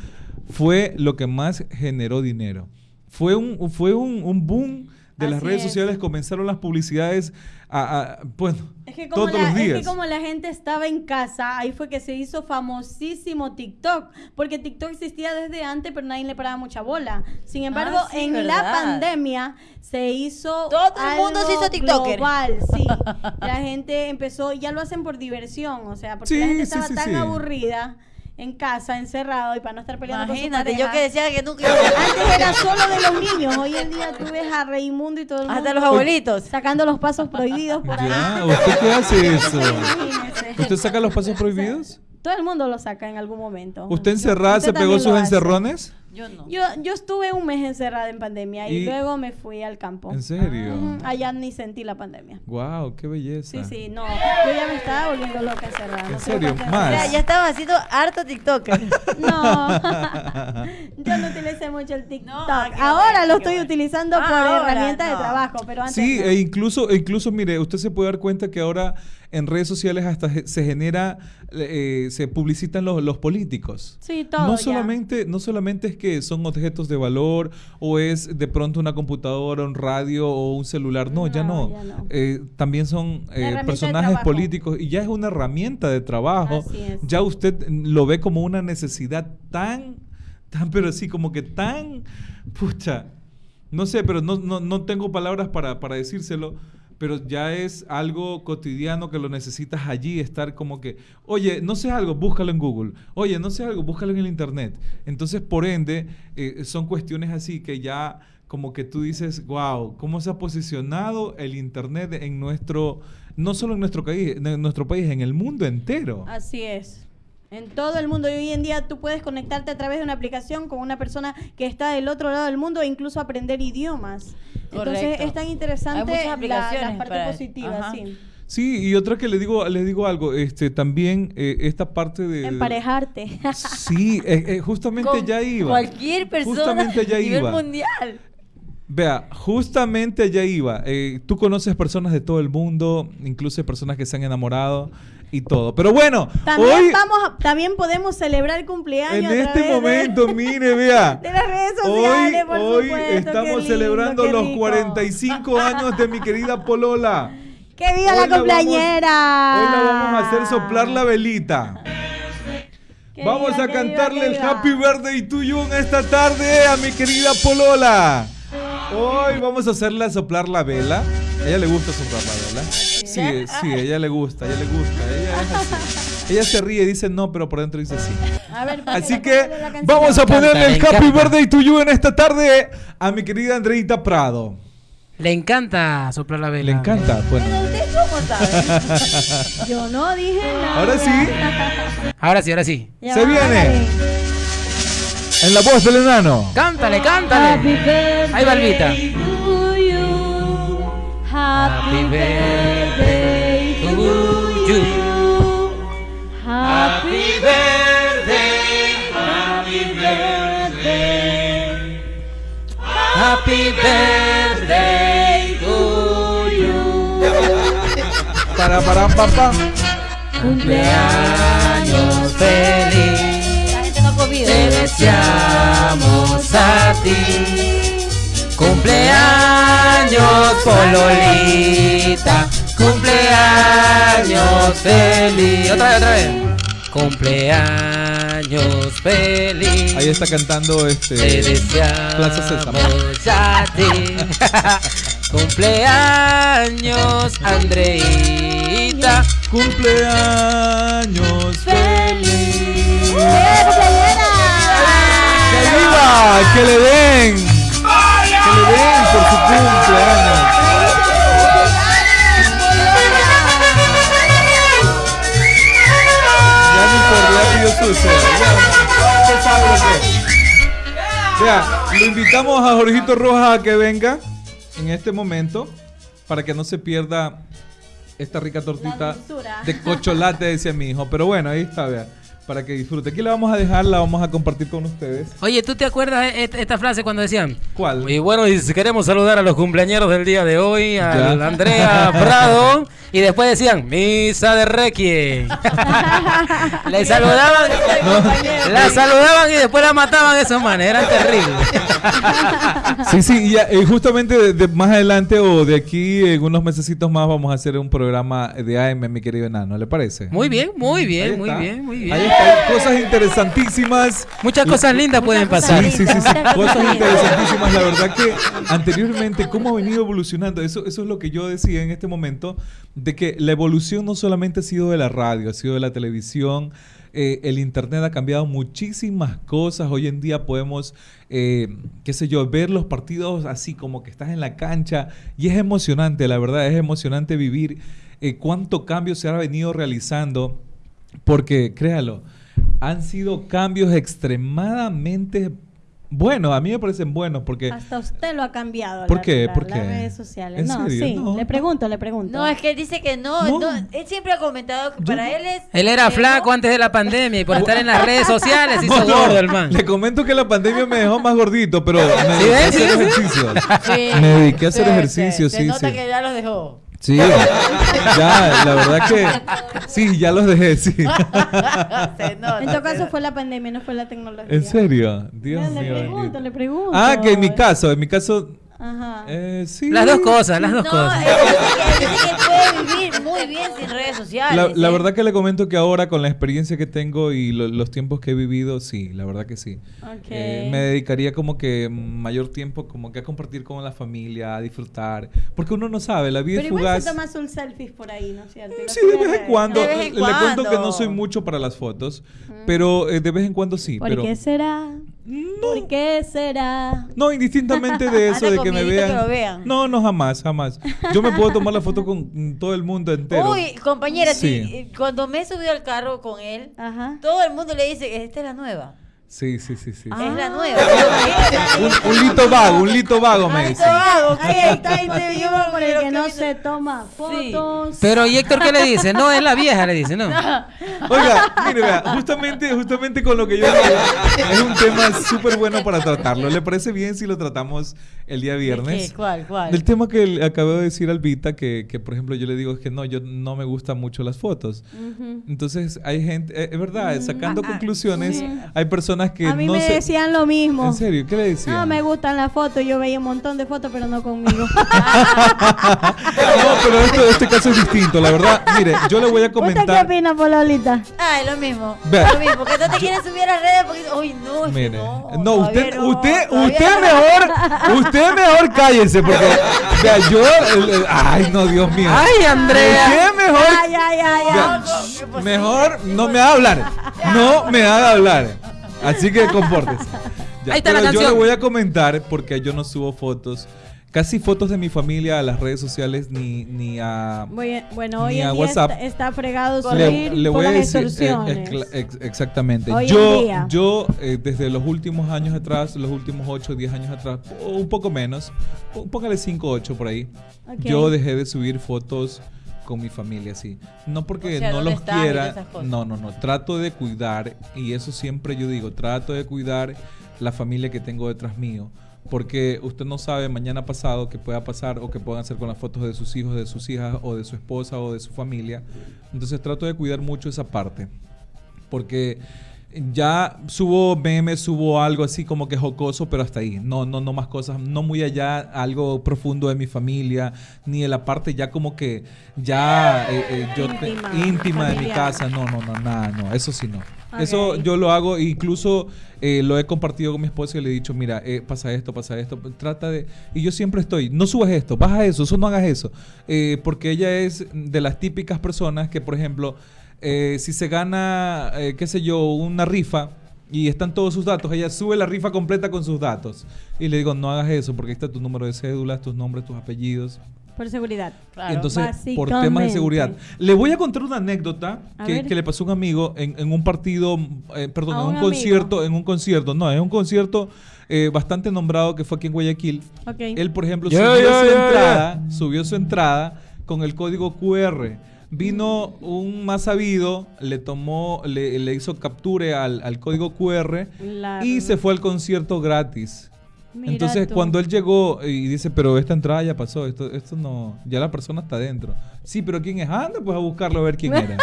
fue lo que más generó dinero. Fue un, fue un, un boom de las redes es. sociales. Comenzaron las publicidades a, a- bueno, Es que, como todos la, los es días. que como la gente estaba en casa, ahí fue que se hizo famosísimo TikTok, porque TikTok existía desde antes, pero nadie le paraba mucha bola. Sin embargo, Ah, sí, en verdad. la pandemia se hizo Todo el mundo se hizo TikToker. global, sí. La gente empezó, ya lo hacen por diversión, o sea, porque Sí, la gente sí, estaba sí, tan sí. aburrida. En casa, encerrado, y para no estar peleando Imagínate, con su yo pareja. que decía que nunca Antes era solo de los niños, hoy en día tú ves a Raimundo y todo el mundo. Hasta los abuelitos. Sacando los pasos prohibidos por ahí. Ya, ¿usted qué hace eso? Imagínese. ¿Usted saca los pasos prohibidos? Todo el mundo lo saca en algún momento. ¿Usted encerrada se pegó sus encerrones? Yo no. Yo, yo estuve un mes encerrada en pandemia y, Y- luego me fui al campo. ¿En serio? Allá ni sentí la pandemia. Wow, qué belleza. Sí, sí, no. Yo ya me estaba volviendo loca encerrada. ¿En no serio? Más. Sea, ya estaba haciendo harto TikToker. No. yo no utilicé mucho el TikTok. No, ah, ahora lo estoy bueno. utilizando Ah, por ahora, herramienta de trabajo, pero antes Sí, no. e incluso, e incluso, mire, usted se puede dar cuenta que ahora en redes sociales hasta se genera, eh, se publicitan los, los políticos. Sí, todo No ya. solamente, no solamente es que son objetos de valor o es de pronto una computadora, un radio o un celular. No, ya No, no. ya no. Eh, también son eh, personajes políticos y ya es una herramienta de trabajo. Ya usted lo ve como una necesidad tan, tan, pero sí, como que tan, pucha, no sé, pero no, no, no tengo palabras para, para decírselo, pero ya es algo cotidiano que lo necesitas allí, estar como que, oye, no sé algo, búscalo en Google, oye, no sé algo, búscalo en el Internet. Entonces, por ende, eh, son cuestiones así que ya como que tú dices, wow, ¿cómo se ha posicionado el Internet en nuestro, no solo en nuestro país, en nuestro país, en el mundo entero? Así es. En todo el mundo y hoy en día tú puedes conectarte a través de una aplicación con una persona que está del otro lado del mundo e incluso aprender idiomas. Entonces es tan interesante Hay muchas la, aplicaciones la parte para- positiva, ajá. sí. Sí, y otra que le digo, les digo algo, este, también eh, esta parte de... Emparejarte. Sí, eh, eh, justamente Con ya iba. Cualquier persona Justamente a nivel iba. mundial. Vea, justamente allá iba. Eh, tú conoces personas de todo el mundo, incluso personas que se han enamorado y todo. Pero bueno, También hoy, vamos a- también podemos celebrar el cumpleaños en este de- momento, mire, vea. de las redes Hoy, sociales, por hoy supuesto, qué estamos lindo, celebrando los rico. 45 años de mi querida Polola. ¡Que viva Hoy la la cumpleañera! Hoy la vamos a hacer soplar la velita. Que Vamos viva, a viva, cantarle el. Happy Birthday to you en esta tarde a mi querida Polola. Hoy vamos a hacerle soplar la vela. A ella le gusta soplar la vela. Sí, eh, sí, a ella le gusta, a ella le gusta. Ella es así. Ella se ríe y dice no, pero por dentro dice sí. A ver, Así que vamos a ponerle el Happy. Birthday to you en esta tarde a mi querida Andreita Prado. Le encanta soplar la vela. Le encanta. Bueno, Pero usted cómo sabe. Yo no dije nada. ahora sí, Ahora sí, ahora sí. Ya Se viene. en la voz del enano. Cántale, cántale. Ahí va Albita. Happy birthday to you. Happy birthday, happy birthday. happy birthday to you. Para, para, papá. Cumpleaños feliz. La gente no ha comido. Te deseamos a ti. Cumpleaños, Pololita. Cumpleaños feliz. Otra vez, otra vez. Cumpleaños feliz. Ahí está cantando Te este. Plaza Sésamo. deseamos a ti. Cumpleaños, Andreita. Cumpleaños feliz. ¡Eh, cumpleañera! ¡Que viva! ¡Que le den! ¡Que le den por su cumpleaños! Ya ni por ya pidió su deseo. Ya, usted sabe lo que es. Vea, lo invitamos a Jorgito Rojas a que venga en este momento para que no se pierda esta rica tortita de cocholate, decía mi hijo. Pero bueno, ahí está, vea. Para que disfrute. Aquí la vamos a dejar, la vamos a compartir con ustedes. Oye, ¿tú te acuerdas esta frase cuando decían? ¿Cuál? Y bueno, y queremos saludar a los cumpleañeros del día de hoy, a Ya. Andrea Prado, y después decían, misa de requiem. Le saludaban, la saludaban y después la mataban de esa manera, era terrible. Sí, sí, y justamente de, de más adelante o de aquí en unos mesecitos más vamos a hacer un programa de AM, mi querido enano, ¿le parece? Muy bien, muy bien, muy bien, muy Ahí bien. Cosas interesantísimas. Muchas cosas lindas pueden pasar. Sí, sí, sí, sí, cosas interesantísimas. La verdad que anteriormente, cómo ha venido evolucionando, eso, eso es lo que yo decía en este momento, de que la evolución no solamente ha sido de la radio, ha sido de la televisión, eh, el Internet ha cambiado muchísimas cosas. Hoy en día podemos, eh, qué sé yo, ver los partidos así como que estás en la cancha y es emocionante, la verdad, es emocionante vivir eh, cuánto cambio se ha venido realizando, porque créalo, han sido cambios extremadamente bueno, a mí me parecen buenos porque... Hasta usted lo ha cambiado. ¿Por la- qué? la- ¿Por Las qué? redes sociales. ¿En No, serio? sí. No, le pregunto, le pregunto. No, es que él dice que no, No. no, Él siempre ha comentado que para él es. Él era que flaco no. antes de la pandemia y por estar en las redes sociales hizo No, no, gordo el man. Le comento que la pandemia me dejó más gordito, pero me dediqué a hacer ejercicio. Sí, Me dediqué a hacer sí, ejercicio, sí. sí, Se nota sí. que ya los dejó. Sí, ya, la verdad que sí, ya los dejé, sí. Se nota. En todo caso fue la pandemia, no fue la tecnología. ¿En serio? Dios Ya, le mío. pregunto, le pregunto. Ah, que en mi caso, en mi caso, Ajá. eh, sí. Las dos cosas, las dos No, cosas. él dice que, él dice que puede vivir muy bien sin redes sociales. La, la ¿eh? verdad que le comento que ahora con la experiencia que tengo y lo- los tiempos que he vivido, sí, la verdad que sí. Ok. Eh, me dedicaría como que mayor tiempo como que a compartir con la familia, a disfrutar, porque uno no sabe, la vida Pero es igual fugaz. se toma sus selfies por ahí, ¿no es cierto? Sí, de vez en cuando. De vez en Le cuento que no soy mucho para las fotos, pero eh, de vez en cuando sí. ¿Por pero qué será? ¿Por qué será? No, indistintamente de eso, de que me miedito que vean. lo vean. No, no, jamás, jamás. Yo me puedo tomar la foto con todo el mundo entero. Uy, compañera, Sí. sí, eh, cuando me he subido al carro con él, Ajá. todo el mundo le dice, esta es la nueva. Sí, sí, sí, sí. Ah. Es la nueva. Un, un lito vago, un lito vago me dice. todo vago, Ahí ¿qué? está digo, por el pero que que no se toma fotos. Pero ¿y Héctor qué le dice? No, es la vieja, le dice, no. Oiga, mire, vea, justamente, justamente con lo que yo digo, es un tema súper bueno para tratarlo. ¿Le parece bien si lo tratamos el día viernes? ¿Qué? ¿Cuál? ¿Cuál? El tema que acabo de decir al Vita, que, que por ejemplo yo le digo es que no, yo no me gustan mucho las fotos. Ujú. Entonces hay gente, eh, es verdad, sacando ah, conclusiones, sí. hay personas que a mí no me se... decían lo mismo. ¿En serio? ¿Qué le decían? No, me gustan las fotos. Yo veía un montón de fotos, pero no conmigo. No, pero este, este caso es distinto, la verdad. Mire, yo le voy a ¿Usted qué comentar. opina, Pololita? Ah, es lo mismo. Vea. Lo mismo, porque no te quieres subir a redes porque uy, no, Mire, no. usted, no, usted, usted no. mejor, usted mejor cállese, porque, vea, yo, el- el- ay, no, Dios mío. Ay, Andrea. Usted mejor, Ay, ay, ay, ay. vea, mejor no me haga hablar, no me haga hablar. Así que compórtese. Ya, Ahí está la pero yo le voy a comentar porque yo no subo fotos, casi fotos de mi familia a las redes sociales ni, ni a Bueno, hoy Ni a día WhatsApp. está, está fregado Le, subir por voy a las decir, eh, extorsiones. ex- ex- exactamente. Hoy en yo, día. yo eh, desde los últimos años atrás, los últimos 8 o 10 años atrás, o un poco menos, póngale 5 o 8 por ahí, Ok. yo dejé de subir fotos con mi familia, sí. No porque O sea, no ¿dónde los quiera, no, no, no, trato de cuidar, y eso siempre yo digo, trato de cuidar la familia que tengo detrás mío. Porque usted no sabe mañana pasado qué pueda pasar o qué puedan hacer con las fotos de sus hijos, de sus hijas o de su esposa o de su familia. Entonces trato de cuidar mucho esa parte. Porque ya subo memes, subo algo así como que jocoso, pero hasta ahí. No, no, no más cosas, no muy allá, algo profundo de mi familia, ni de la parte ya como que ya eh, eh, yo te- Íntima, íntima de mi casa. No, no, no, nada, no, eso sí no. Eso yo lo hago, incluso eh, lo he compartido con mi esposa y le he dicho, mira, eh, pasa esto, pasa esto, trata de... Y yo siempre estoy, no subas esto, baja eso, eso no hagas eso. Eh, porque ella es de las típicas personas que, por ejemplo, eh, si se gana, eh, qué sé yo, una rifa y están todos sus datos, ella sube la rifa completa con sus datos. Y le digo, no hagas eso porque ahí está tu número de cédula, tus nombres, tus apellidos. Por seguridad. Claro. Entonces, por temas de seguridad. Le voy a contar una anécdota que, le pasó a un amigo en, en un partido, eh, perdón, A en un concierto, en un concierto, no, en un concierto eh, bastante nombrado que fue aquí en Guayaquil. Él, por ejemplo, subió su entrada, subió su entrada con el código QR. Vino un más sabido, le tomó, le, le hizo capture al, al código QR y se fue al concierto gratis. Mira Entonces, tú. cuando él llegó y dice, pero esta entrada ya pasó, esto, esto no, ya la persona está dentro. Sí, pero ¿quién es? Anda, pues a buscarlo a ver quién era.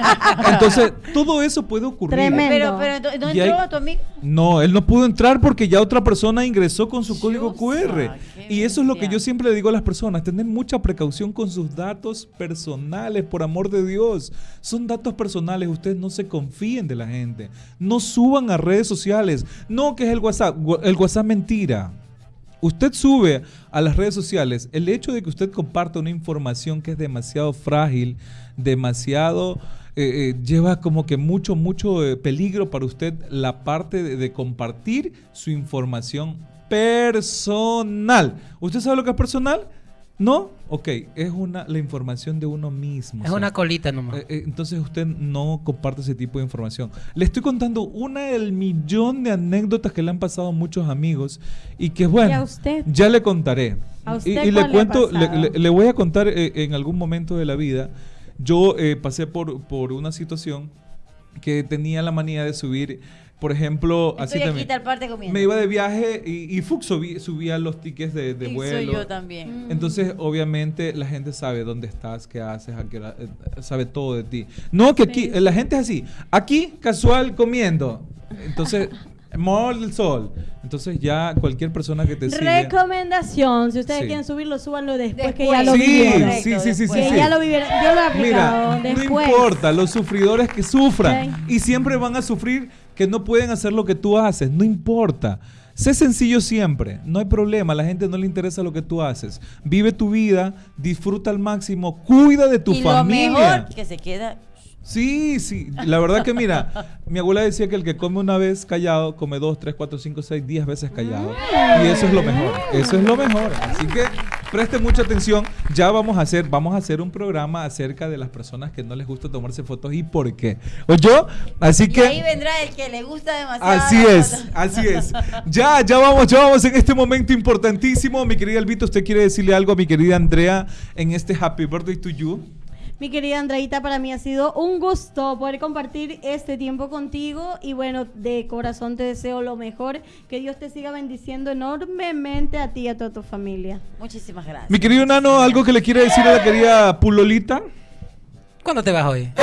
Entonces, todo eso puede ocurrir. Tremendo. Pero, pero entonces, ¿no hay- entró tu amigo? No, él no pudo entrar porque ya otra persona ingresó con su código Dios, QR. ah, Y eso es lo que yo siempre le digo a las personas, tener mucha precaución con sus datos personales, por amor de Dios. Son datos personales, ustedes no se confíen de la gente. No suban a redes sociales. No, que es el WhatsApp. El WhatsApp mentira. Usted sube a las redes sociales, el hecho de que usted comparta una información que es demasiado frágil, demasiado eh, eh, lleva como que mucho, mucho eh, peligro para usted la parte de, de compartir su información personal. ¿Usted sabe lo que es personal? ¿No? Ok, es una, la información de uno mismo. Es o sea, una colita nomás. eh, eh, entonces usted no comparte ese tipo de información. Le estoy contando una del millón de anécdotas que le han pasado a muchos amigos y que bueno, ¿Y a usted? ya le contaré. ¿A Y- usted y, le cuento, le, le- le voy a contar eh, en algún momento de la vida. Yo eh, pasé por, por una situación que tenía la manía de subir, por ejemplo, así Estoy aquí también. tal parte comiendo. Me iba de viaje y, y Fux subí- subía los tickets de, de Sí, vuelo. soy yo también. Entonces, obviamente, la gente sabe dónde estás, qué haces, a qué hora- eh, sabe todo de ti. No, que aquí, la gente es así. Aquí, casual, comiendo. Entonces, Mall del Sol. Entonces, ya cualquier persona que te sigue. Recomendación, si ustedes Sí. quieren subirlo, súbanlo después, que Después. ya lo Sí, vivieron. sí, sí, sí, sí, Que sí. ya lo vivieron. Yo lo he aplicado Mira, después. no importa, los sufridores que sufran. Ok. Y siempre van a sufrir que no pueden hacer lo que tú haces. No importa. Sé sencillo siempre, no hay problema, a la gente no le interesa lo que tú haces. Vive tu vida, disfruta al máximo, cuida de tu y familia. lo mejor que se queda Sí, sí. La verdad que mira, mi abuela decía que el que come una vez callado, come dos, tres, cuatro, cinco, seis, diez veces callado. Y eso es lo mejor. Eso es lo mejor. Así que preste mucha atención. Ya vamos a hacer, vamos a hacer un programa acerca de las personas que no les gusta tomarse fotos y por qué. ¿O yo? Así y ahí que. vendrá el que le gusta demasiado. Así es, así es. Ya, ya vamos, ya vamos en este momento importantísimo. Mi querida Elvito, ¿usted quiere decirle algo a mi querida Andrea en este Happy Birthday to You? Mi querida Andreita, para mí ha sido un gusto poder compartir este tiempo contigo y bueno, de corazón te deseo lo mejor, que Dios te siga bendiciendo enormemente a ti y a toda tu familia. Muchísimas gracias. Mi querido Nano, ¿algo que le quiere decir a la querida Pulolita? ¿Cuándo te vas hoy?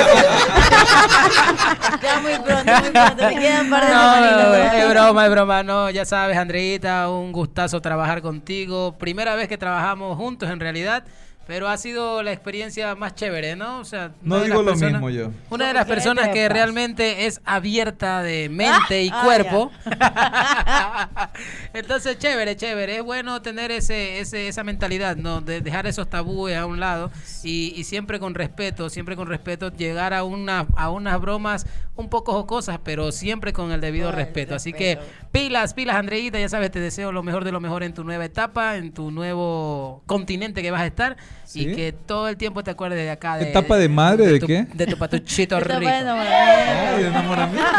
Ya muy pronto, muy pronto. Me quedan par de No, no, es broma, es broma. No, ya sabes, Andreita, un gustazo trabajar contigo. Primera vez que trabajamos juntos, en realidad. Pero ha sido la experiencia más chévere, ¿no? O sea, No una de digo las lo personas- mismo yo. Una de las personas que realmente es abierta de mente y Ah, cuerpo. Entonces, chévere, chévere. Es bueno tener ese, ese, esa mentalidad, ¿no? De dejar esos tabúes a un lado y, y siempre con respeto, siempre con respeto, llegar a, una, a unas bromas un poco jocosas, pero siempre con el debido respeto. Así que. Pilas, pilas, Andreita, ya sabes, te deseo lo mejor de lo mejor en tu nueva etapa, en tu nuevo continente que vas a estar Sí. y que todo el tiempo te acuerdes de acá. De, ¿Etapa de madre de tu- qué? De tu patuchito Etapa de rico. Ay, de enamoramiento.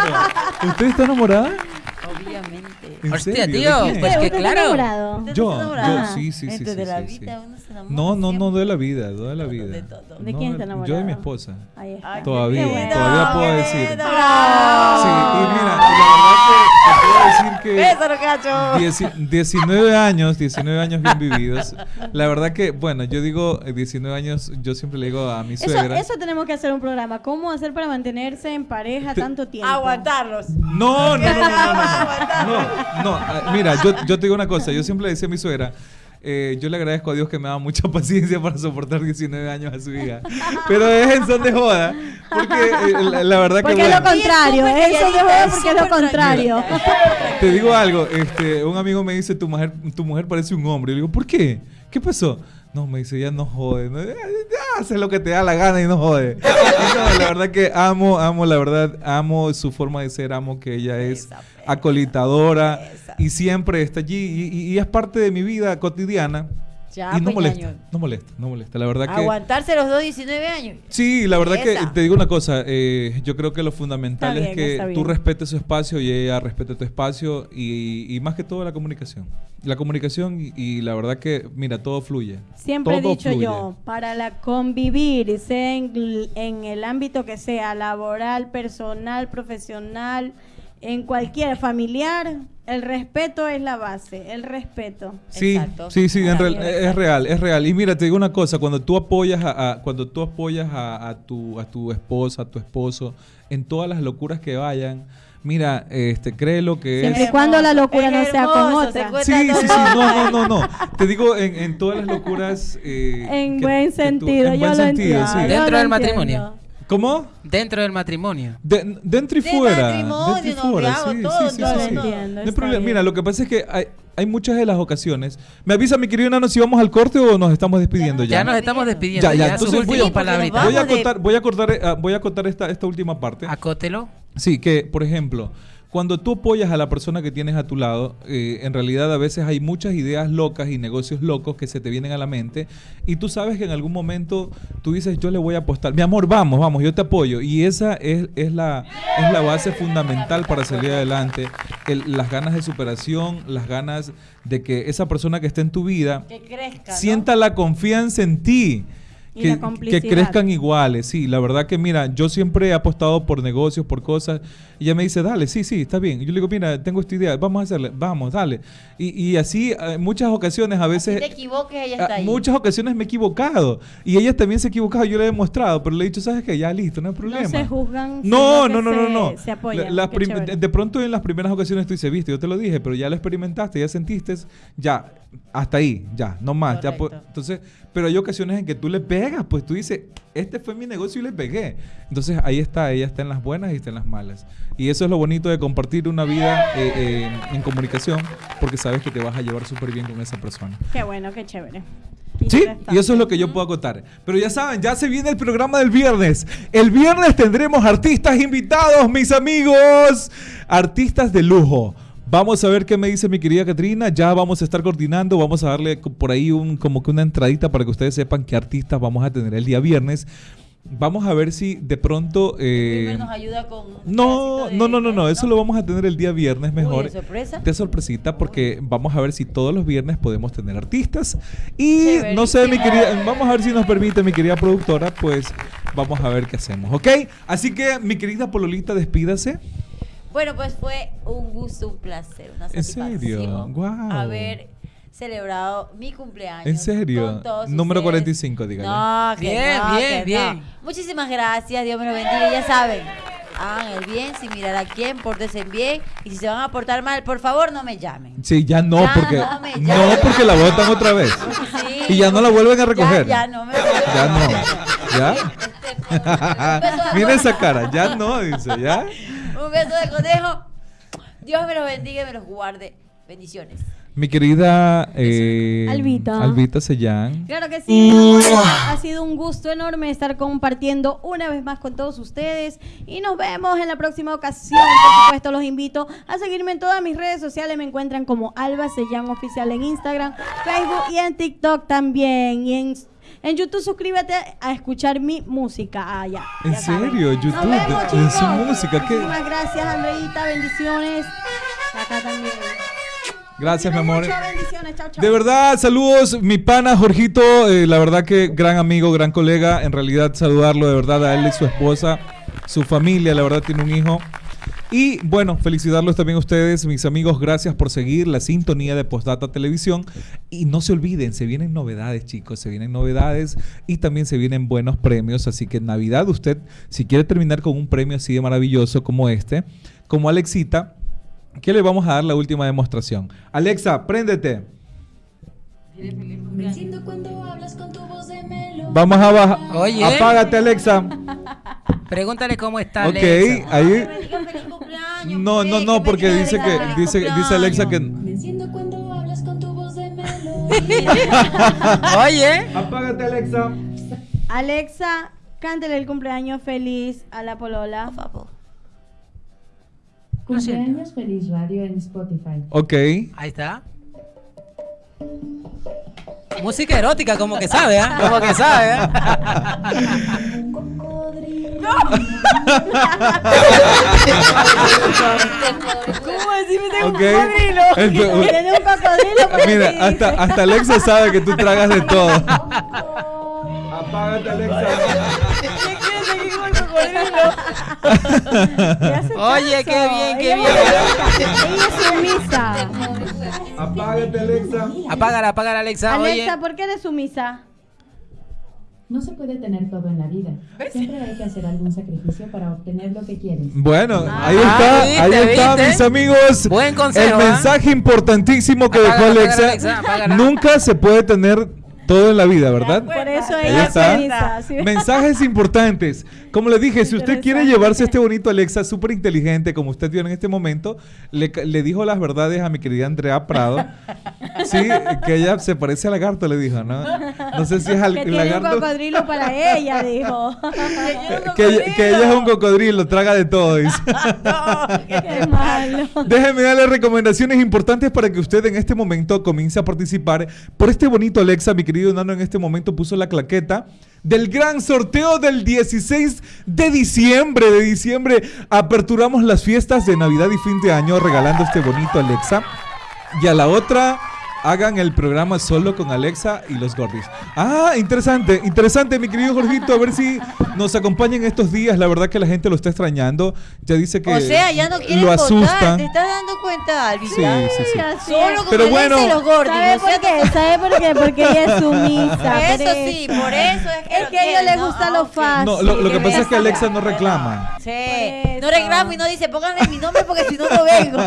¿Usted está enamorada? Obviamente. ¿En Hostia, tío, pues ¿Usted que claro. enamorado? ¿Usted Yo, yo, sí, sí, sí, de la sí, vida, sí. uno se enamora No, no, no de la vida, no de la vida. De todo. ¿De No, quién está Yo de enamorado? mi esposa. Ahí está. Todavía, todavía puedo decir. Sí, y mira, la verdad que te puedo decir que Bésalo, cacho. dieci- 19 años, 19 años bien vividos. La verdad que, bueno, yo digo eh, 19 años, yo siempre le digo a mi suegra. eso tenemos que hacer un programa. ¿Cómo hacer para mantenerse en pareja Te- tanto tiempo? Aguantarlos. No, no, no, no, no, no, ah, mira, yo, yo te digo una cosa, yo siempre le decía a mi suegra, eh, yo le agradezco a Dios que me da mucha paciencia para soportar 19 años a su hija, pero es en son de joda, porque eh, la, la verdad que Porque es lo contrario, súper eso de joder porque es lo contrario. te digo algo, este, un amigo me dice, tu mujer, tu mujer parece un hombre, y le digo, ¿por qué? ¿Qué pasó? No, me dice, ya no jode, no, ya, ya, hace lo que te da la gana y no jode. No, la verdad que amo, amo, la verdad, amo su forma de ser, amo que ella es Esa, acolitadora Esa. y siempre está allí y, y- y es parte de mi vida cotidiana Ya, y no pues, molesta, no molesta, no molesta. La verdad que Aguantarse los dos 19 años. sí, la verdad que Esa. te digo una cosa, eh, yo creo que lo fundamental Está es que tú respetes su espacio y ella respete tu espacio y, y más que todo la comunicación, la comunicación y, y la verdad que mira todo fluye. Siempre he Todo dicho fluye. yo, para la convivir, sea en, en el ámbito que sea, laboral, personal, profesional, en cualquier familiar, el respeto es la base, el respeto. Sí, Exacto. sí, sí, en real- es real, es real. Y mira, te digo una cosa, cuando tú apoyas a, a- cuando tú apoyas a, a tu a tu esposa, a tu esposo en todas las locuras que vayan, mira, este créelo que Siempre es y cuando la locura Es no sea con otra. se Sí, sí, sí, no, no, no, no. Te digo en, en todas las locuras eh, En que- buen que tú- sentido, en yo buen lo sentido, entiendo. sí. Dentro lo del entiendo. matrimonio. ¿Cómo? Dentro del matrimonio. De- dentro y De fuera. matrimonio, dentro y fuera. Sí, todo, sí, sí, sí. entiendo, No problema. bien. Mira, lo que pasa es que hay, hay muchas de las ocasiones. Me avisa mi querido Nano si vamos al corte o nos estamos despidiendo ya. Ya nos estamos despidiendo. Ya, ya, entonces voy, palabritas. voy a contar, voy a cortar, eh, voy a contar esta, esta última parte. Acótelo. Sí, que por ejemplo, cuando tú apoyas a la persona que tienes a tu lado, eh, en realidad a veces hay muchas ideas locas y negocios locos que se te vienen a la mente y tú sabes que en algún momento tú dices yo le voy a apostar, mi amor, vamos, vamos, yo te apoyo y esa es, es, la, es la base fundamental para salir adelante, el- las ganas de superación, las ganas de que esa persona que esté en tu vida Que crezca. ¿no? sienta la confianza en ti. Que, que crezcan iguales, sí, la verdad que mira, yo siempre he apostado por negocios, por cosas, y ella me dice, dale, sí, sí, está bien. Y yo le digo, mira, tengo esta idea, vamos a hacerle, vamos, dale. Y, y así, en muchas ocasiones, a veces, te equivoques, ella a- está ahí. muchas ocasiones me he equivocado, y ella también se ha equivocado, yo le he demostrado, pero le he dicho, ¿sabes qué? Ya listo, no hay problema. No se juzgan. No, no, no, no, se- no. Se apoyan. La- chévere. de, pronto en las primeras ocasiones tú dices, viste, yo te lo dije, pero ya lo experimentaste, ya sentiste, ya, hasta ahí, ya, no más. Ya, pu- Correcto. entonces, pero hay ocasiones en que tú le pegas, pues tú dices, este fue mi negocio y le pegué. Entonces ahí está, ella está en las buenas y está en las malas. Y eso es lo bonito de compartir una vida eh, eh, en comunicación, porque sabes que te vas a llevar súper bien con esa persona. Qué bueno, qué chévere. Sí, y eso es lo que yo puedo acotar. Pero ya saben, ya se viene el programa del viernes. El viernes tendremos artistas invitados, mis amigos. Artistas de lujo. Vamos a ver qué me dice mi querida Catrina. Ya vamos a estar coordinando. Vamos a darle por ahí un, como que una entradita para que ustedes sepan qué artistas vamos a tener el día viernes. Vamos a ver si de pronto... eh, nos ayuda con. no, de- no, no, no, no, eso lo vamos a tener el día viernes mejor. ¿de sorpresa? De sorpresita porque vamos a ver si todos los viernes podemos tener artistas. Y Chéverísimo. no sé, mi querida, vamos a ver si nos permite mi querida productora, pues vamos a ver qué hacemos, ¿ok? Así que mi querida Pololita, despídase. Bueno, pues fue un gusto, un placer, una ¿En satisfacción. serio? Guau. Haber celebrado mi cumpleaños. ¿En serio? con todos Número ustedes. 45, dígale. No, que Bien, no, bien, que bien. no. Muchísimas gracias, Dios me lo bendiga. Ya saben, hagan el bien sin mirar a quién, pórtense bien. Y si se van a portar mal, por favor, no me llamen. Sí, ya no, Ya porque no me no, llames. porque la botan otra vez. Sí, Y ya no la vuelven a recoger. Ya, ya no me Ya no. ¿Ya? Mira esa cara, ya no, dice, ¿ya? Un beso de conejo. Dios me los bendiga y me los guarde. Bendiciones. Mi querida eh, Albita. Albita Sellán. Claro que sí, ha sido un gusto enorme estar compartiendo una vez más con todos ustedes y nos vemos en la próxima ocasión. Por supuesto, los invito a seguirme en todas mis redes sociales. Me encuentran como Alba Sellán Oficial en Instagram, Facebook y en TikTok también. Y en, en YouTube suscríbete a escuchar mi música. Ah, ya. ¿En ya saben. serio? Nos YouTube, vemos, en su música, ¿qué? Muchísimas gracias, Andreita. Bendiciones. Acá también. Gracias, mi amor. Muchas bendiciones. Chao, chao. De verdad, saludos, mi pana Jorgito, eh, la verdad que gran amigo, gran colega, en realidad saludarlo de verdad a él y su esposa, su familia, la verdad tiene un hijo. Y bueno, felicitarlos también a ustedes, mis amigos, gracias por seguir la sintonía de Postdata Televisión. Y no se olviden, se vienen novedades, chicos, se vienen novedades y también se vienen buenos premios. Así que en Navidad usted, si quiere terminar con un premio así de maravilloso como este, como Alexita, ¿qué le vamos a dar la última demostración? Alexa, préndete. Vamos a bajar. Oye. Apágate, Alexa. Pregúntale cómo está Ok, Alexa. ahí. Feliz cumpleaños, No, pues, no, que no, me porque diga dice de que verdad, dice, feliz dice Alexa que. Oye. Apágate, Alexa. Alexa, cántele el cumpleaños feliz a la polola. Por favor. Cumpleaños Feliz Radio en Spotify. Ok. Ahí está. Música erótica, como que sabe, ¿ah? Como que sabe, ¿ah? ¿Cómo decirme de un Ok. cocodrilo? Tiene un cocodrilo Mira, hasta, hasta Alexa sabe que tú tragas de todo. Apágate, Alexa. Oye, qué bien, qué bien. Ella es sumisa. Apágate, Alexa. Apágala, apágala, Alexa. Alexa, Oye. ¿por qué eres sumisa? No se puede tener todo en la vida. Siempre hay que hacer algún sacrificio para obtener lo que quieres. Bueno, ahí Ah, está, ¿viste, ahí está, viste? mis amigos. Buen consejo, El ¿ah? mensaje importantísimo que Apágala, dejó Alexa. Nunca se puede tener todo en la vida, ¿verdad? Por eso ella está. Mensajes importantes. Como les dije, si usted quiere llevarse este bonito Alexa súper inteligente, como usted vio en este momento, le, le dijo las verdades a mi querida Andrea Prado. Sí, que ella se parece a lagarto, le dijo, ¿no? No sé si es al Que tiene un lagarto. cocodrilo para ella, dijo. Que, ella- que ella es un cocodrilo, traga de todo. dice. Qué malo. Déjeme darle recomendaciones importantes para que usted en este momento comience a participar por este bonito Alexa. Mi querido Nano en este momento puso la claqueta del gran sorteo del 16 de diciembre. De diciembre aperturamos las fiestas de Navidad y fin de año regalando este bonito Alexa. Y a la otra hagan el programa solo con Alexa y los gordis. Ah, interesante, interesante, mi querido Jorgito. A ver si nos acompañan estos días. La verdad que la gente lo está extrañando. Ya dice que O sea, ya no quieren lo votar. asusta. ¿Te estás dando cuenta, Alvin? Sí, sí, sí. Solo con Pero Alexa bueno. y los gordos. ¿Sabe por qué? ¿Sabe por qué? Porque ella es sumisa. Eso sí, por eso es que Es que a ella le ¿no? gusta Ah, lo fácil. No, lo, lo que pasa es que Alexa no reclama. Sí. No eso. reclamo y no dice, pónganle mi nombre porque si no, no vengo.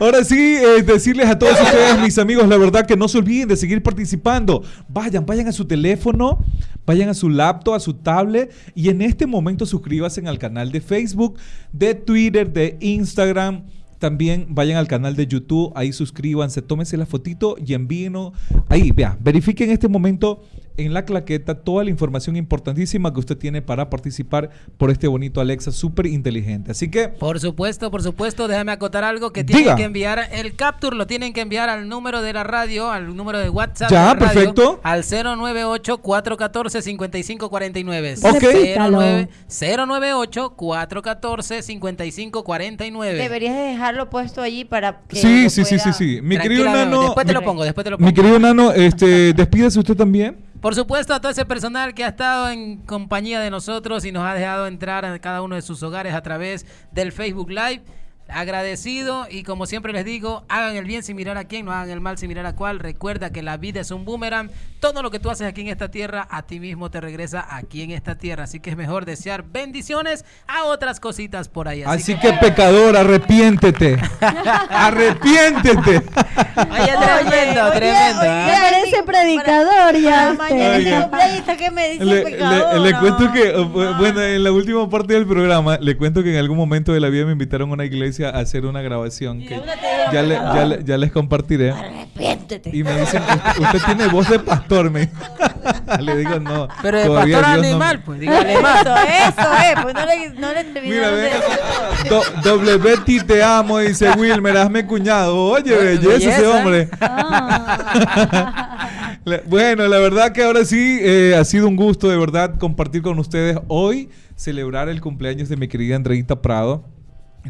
Ahora sí, eh, decirles a todos ustedes, mis amigos, la verdad que no se olviden de seguir participando. Vayan, vayan a su teléfono, vayan a su laptop, a su tablet y en este momento suscríbanse al canal de Facebook, de Twitter, de Instagram. También vayan al canal de YouTube, ahí suscríbanse, tómense la fotito y envíenos. Ahí, vea, verifique en este momento en la claqueta toda la información importantísima que usted tiene para participar por este bonito Alexa súper inteligente. Así que Por supuesto, por supuesto, déjame acotar algo que tienen Diga. que enviar el capture, lo tienen que enviar al número de la radio, al número de WhatsApp. Ya, de la radio, perfecto. Al 098-414-5549. Ok. Repítalo. 098-414-5549. Deberías de dejarlo puesto allí para que. Sí, sí, sí, sí, sí. Mi querido Nano, Después te lo pongo, después te lo pongo. mi querido Nano, este, despídase usted también. Por supuesto, a todo ese personal que ha estado en compañía de nosotros y nos ha dejado entrar a cada uno de sus hogares a través del Facebook Live. Agradecido y como siempre les digo, hagan el bien sin mirar a quién, no hagan el mal sin mirar a cuál. Recuerda que la vida es un boomerang. Todo lo que tú haces aquí en esta tierra, a ti mismo te regresa aquí en esta tierra. Así que es mejor desear bendiciones a otras cositas por ahí. Así que pecador, arrepiéntete. arrepiéntete. Oye, tremendo, oye, tremendo. oye. Ya parece predicador Para ya. mañana ¿qué me dice Le, pecador? le- le No, cuento que, no. bu- bueno, en la última parte del programa, le cuento que en algún momento de la vida me invitaron a una iglesia a hacer una grabación que ya, le- ya, pecador. le- ya les compartiré. Arrepiéntete. Y me dicen, usted, tiene voz de pastor, me Le digo, no. Pero de todavía pastor Dios no- animal, pues dígale más. Eso, eso es. Pues no le, no le Mira, de. Do- Doble Betty te amo, dice Wilmer, hazme cuñado. Oye, belleza ese Belleza. hombre. Ah. Bueno, la verdad que ahora sí eh, ha sido un gusto de verdad compartir con ustedes hoy, celebrar el cumpleaños de mi querida Andreita Prado.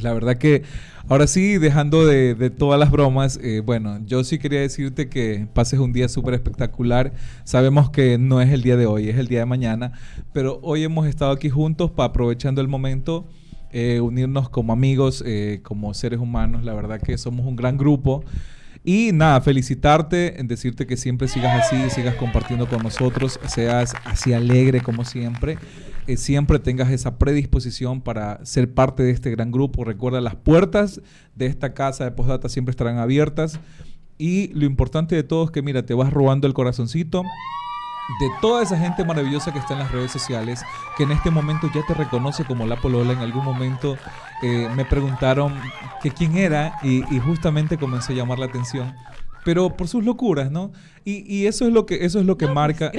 La verdad que ahora sí, dejando de, todas las bromas, eh, bueno, yo sí quería decirte que pases un día súper espectacular. Sabemos que no es el día de hoy, es el día de mañana, pero hoy hemos estado aquí juntos para aprovechando el momento, eh, unirnos como amigos, eh, como seres humanos. La verdad que somos un gran grupo. Y nada, felicitarte, decirte que siempre sigas así, sigas compartiendo con nosotros, seas así alegre como siempre, eh, siempre tengas esa predisposición para ser parte de este gran grupo. Recuerda, las puertas de esta casa de postdata siempre estarán abiertas. Y lo importante de todo es que, mira, te vas robando el corazoncito de toda esa gente maravillosa que está en las redes sociales, que en este momento ya te reconoce como la Polola. En algún momento eh, me preguntaron que quién era y, y justamente comenzó a llamar la atención. Pero por sus locuras, ¿no? Y, y eso es lo que eso es lo que marca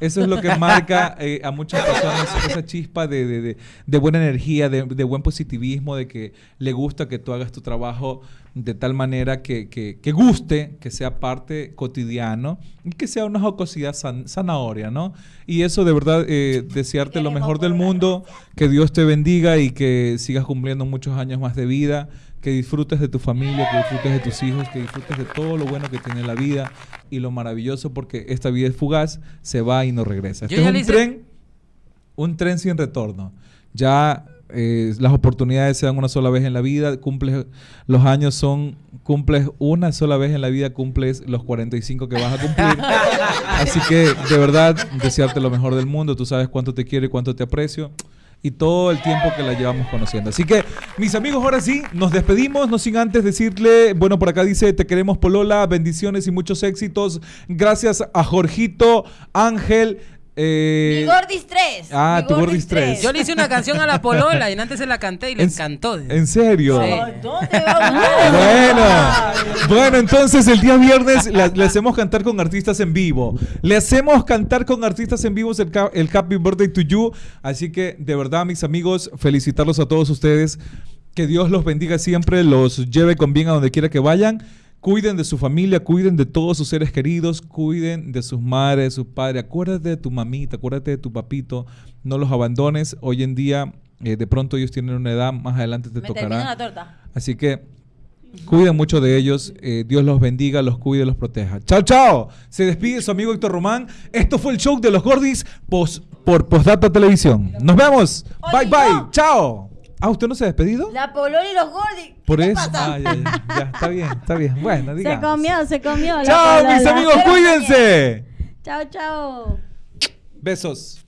eso, es lo que marca eh, a muchas personas esa chispa de, de- de- de buena energía, de, de buen positivismo, de que le gusta que tú hagas tu trabajo de tal manera que, que- que guste, que sea parte cotidiano y que sea una jocosidad san- zanahoria, ¿no? Y eso de verdad, eh, desearte lo mejor del mundo, que Dios te bendiga y que sigas cumpliendo muchos años más de vida, que disfrutes de tu familia, que disfrutes de tus hijos, que disfrutes de todo lo bueno que tiene la vida y lo maravilloso porque esta vida es fugaz, se va y no regresa. Este es ya un hice- tren, un tren sin retorno. Ya eh, las oportunidades se dan una sola vez en la vida, cumples los años son cumples una sola vez en la vida, cumples los 45 que vas a cumplir. Así que de verdad desearte lo mejor del mundo, tú sabes cuánto te quiero y cuánto te aprecio. Y todo el tiempo que la llevamos conociendo. Así que, mis amigos, ahora sí, nos despedimos, no sin antes decirle, bueno, por acá dice, te queremos Polola, bendiciones y muchos éxitos. Gracias a Jorgito, Ángel. Eh, Mi Gordis 3. Ah, mi tu Gordis 3. Yo le hice una canción a la Polola y antes se la canté y le ¿En- encantó. ¿En serio? Sí. ¿Dónde va Bueno, bueno, entonces el día viernes la- le hacemos cantar con artistas en vivo. Le hacemos cantar con artistas en vivo el, el Happy Birthday to You. Así que, de verdad, mis amigos, felicitarlos a todos ustedes. Que Dios los bendiga siempre, los lleve con bien a donde quiera que vayan. Cuiden de su familia, cuiden de todos sus seres queridos, cuiden de sus madres, sus padres. Acuérdate de tu mamita, acuérdate de tu papito. No los abandones. Hoy en día, eh, de pronto ellos tienen una edad, más adelante te Me tocará. terminan la torta. Así que cuiden mucho de ellos. eh, Dios los bendiga, los cuide, los proteja. Chao, chao. Se despide su amigo Héctor Román. Esto fue el show de los Gordis por Postdata Televisión. Nos vemos. Bye, bye. Chao. Ah, ¿usted no se ha despedido? La Polola y los Gordis. Por ¿Qué eso. pasa? Ah, ya, ya, ya, está bien, está bien. Bueno, Se digamos. comió, se comió. Chao, mis amigos, cuídense. Chao, chao. Besos.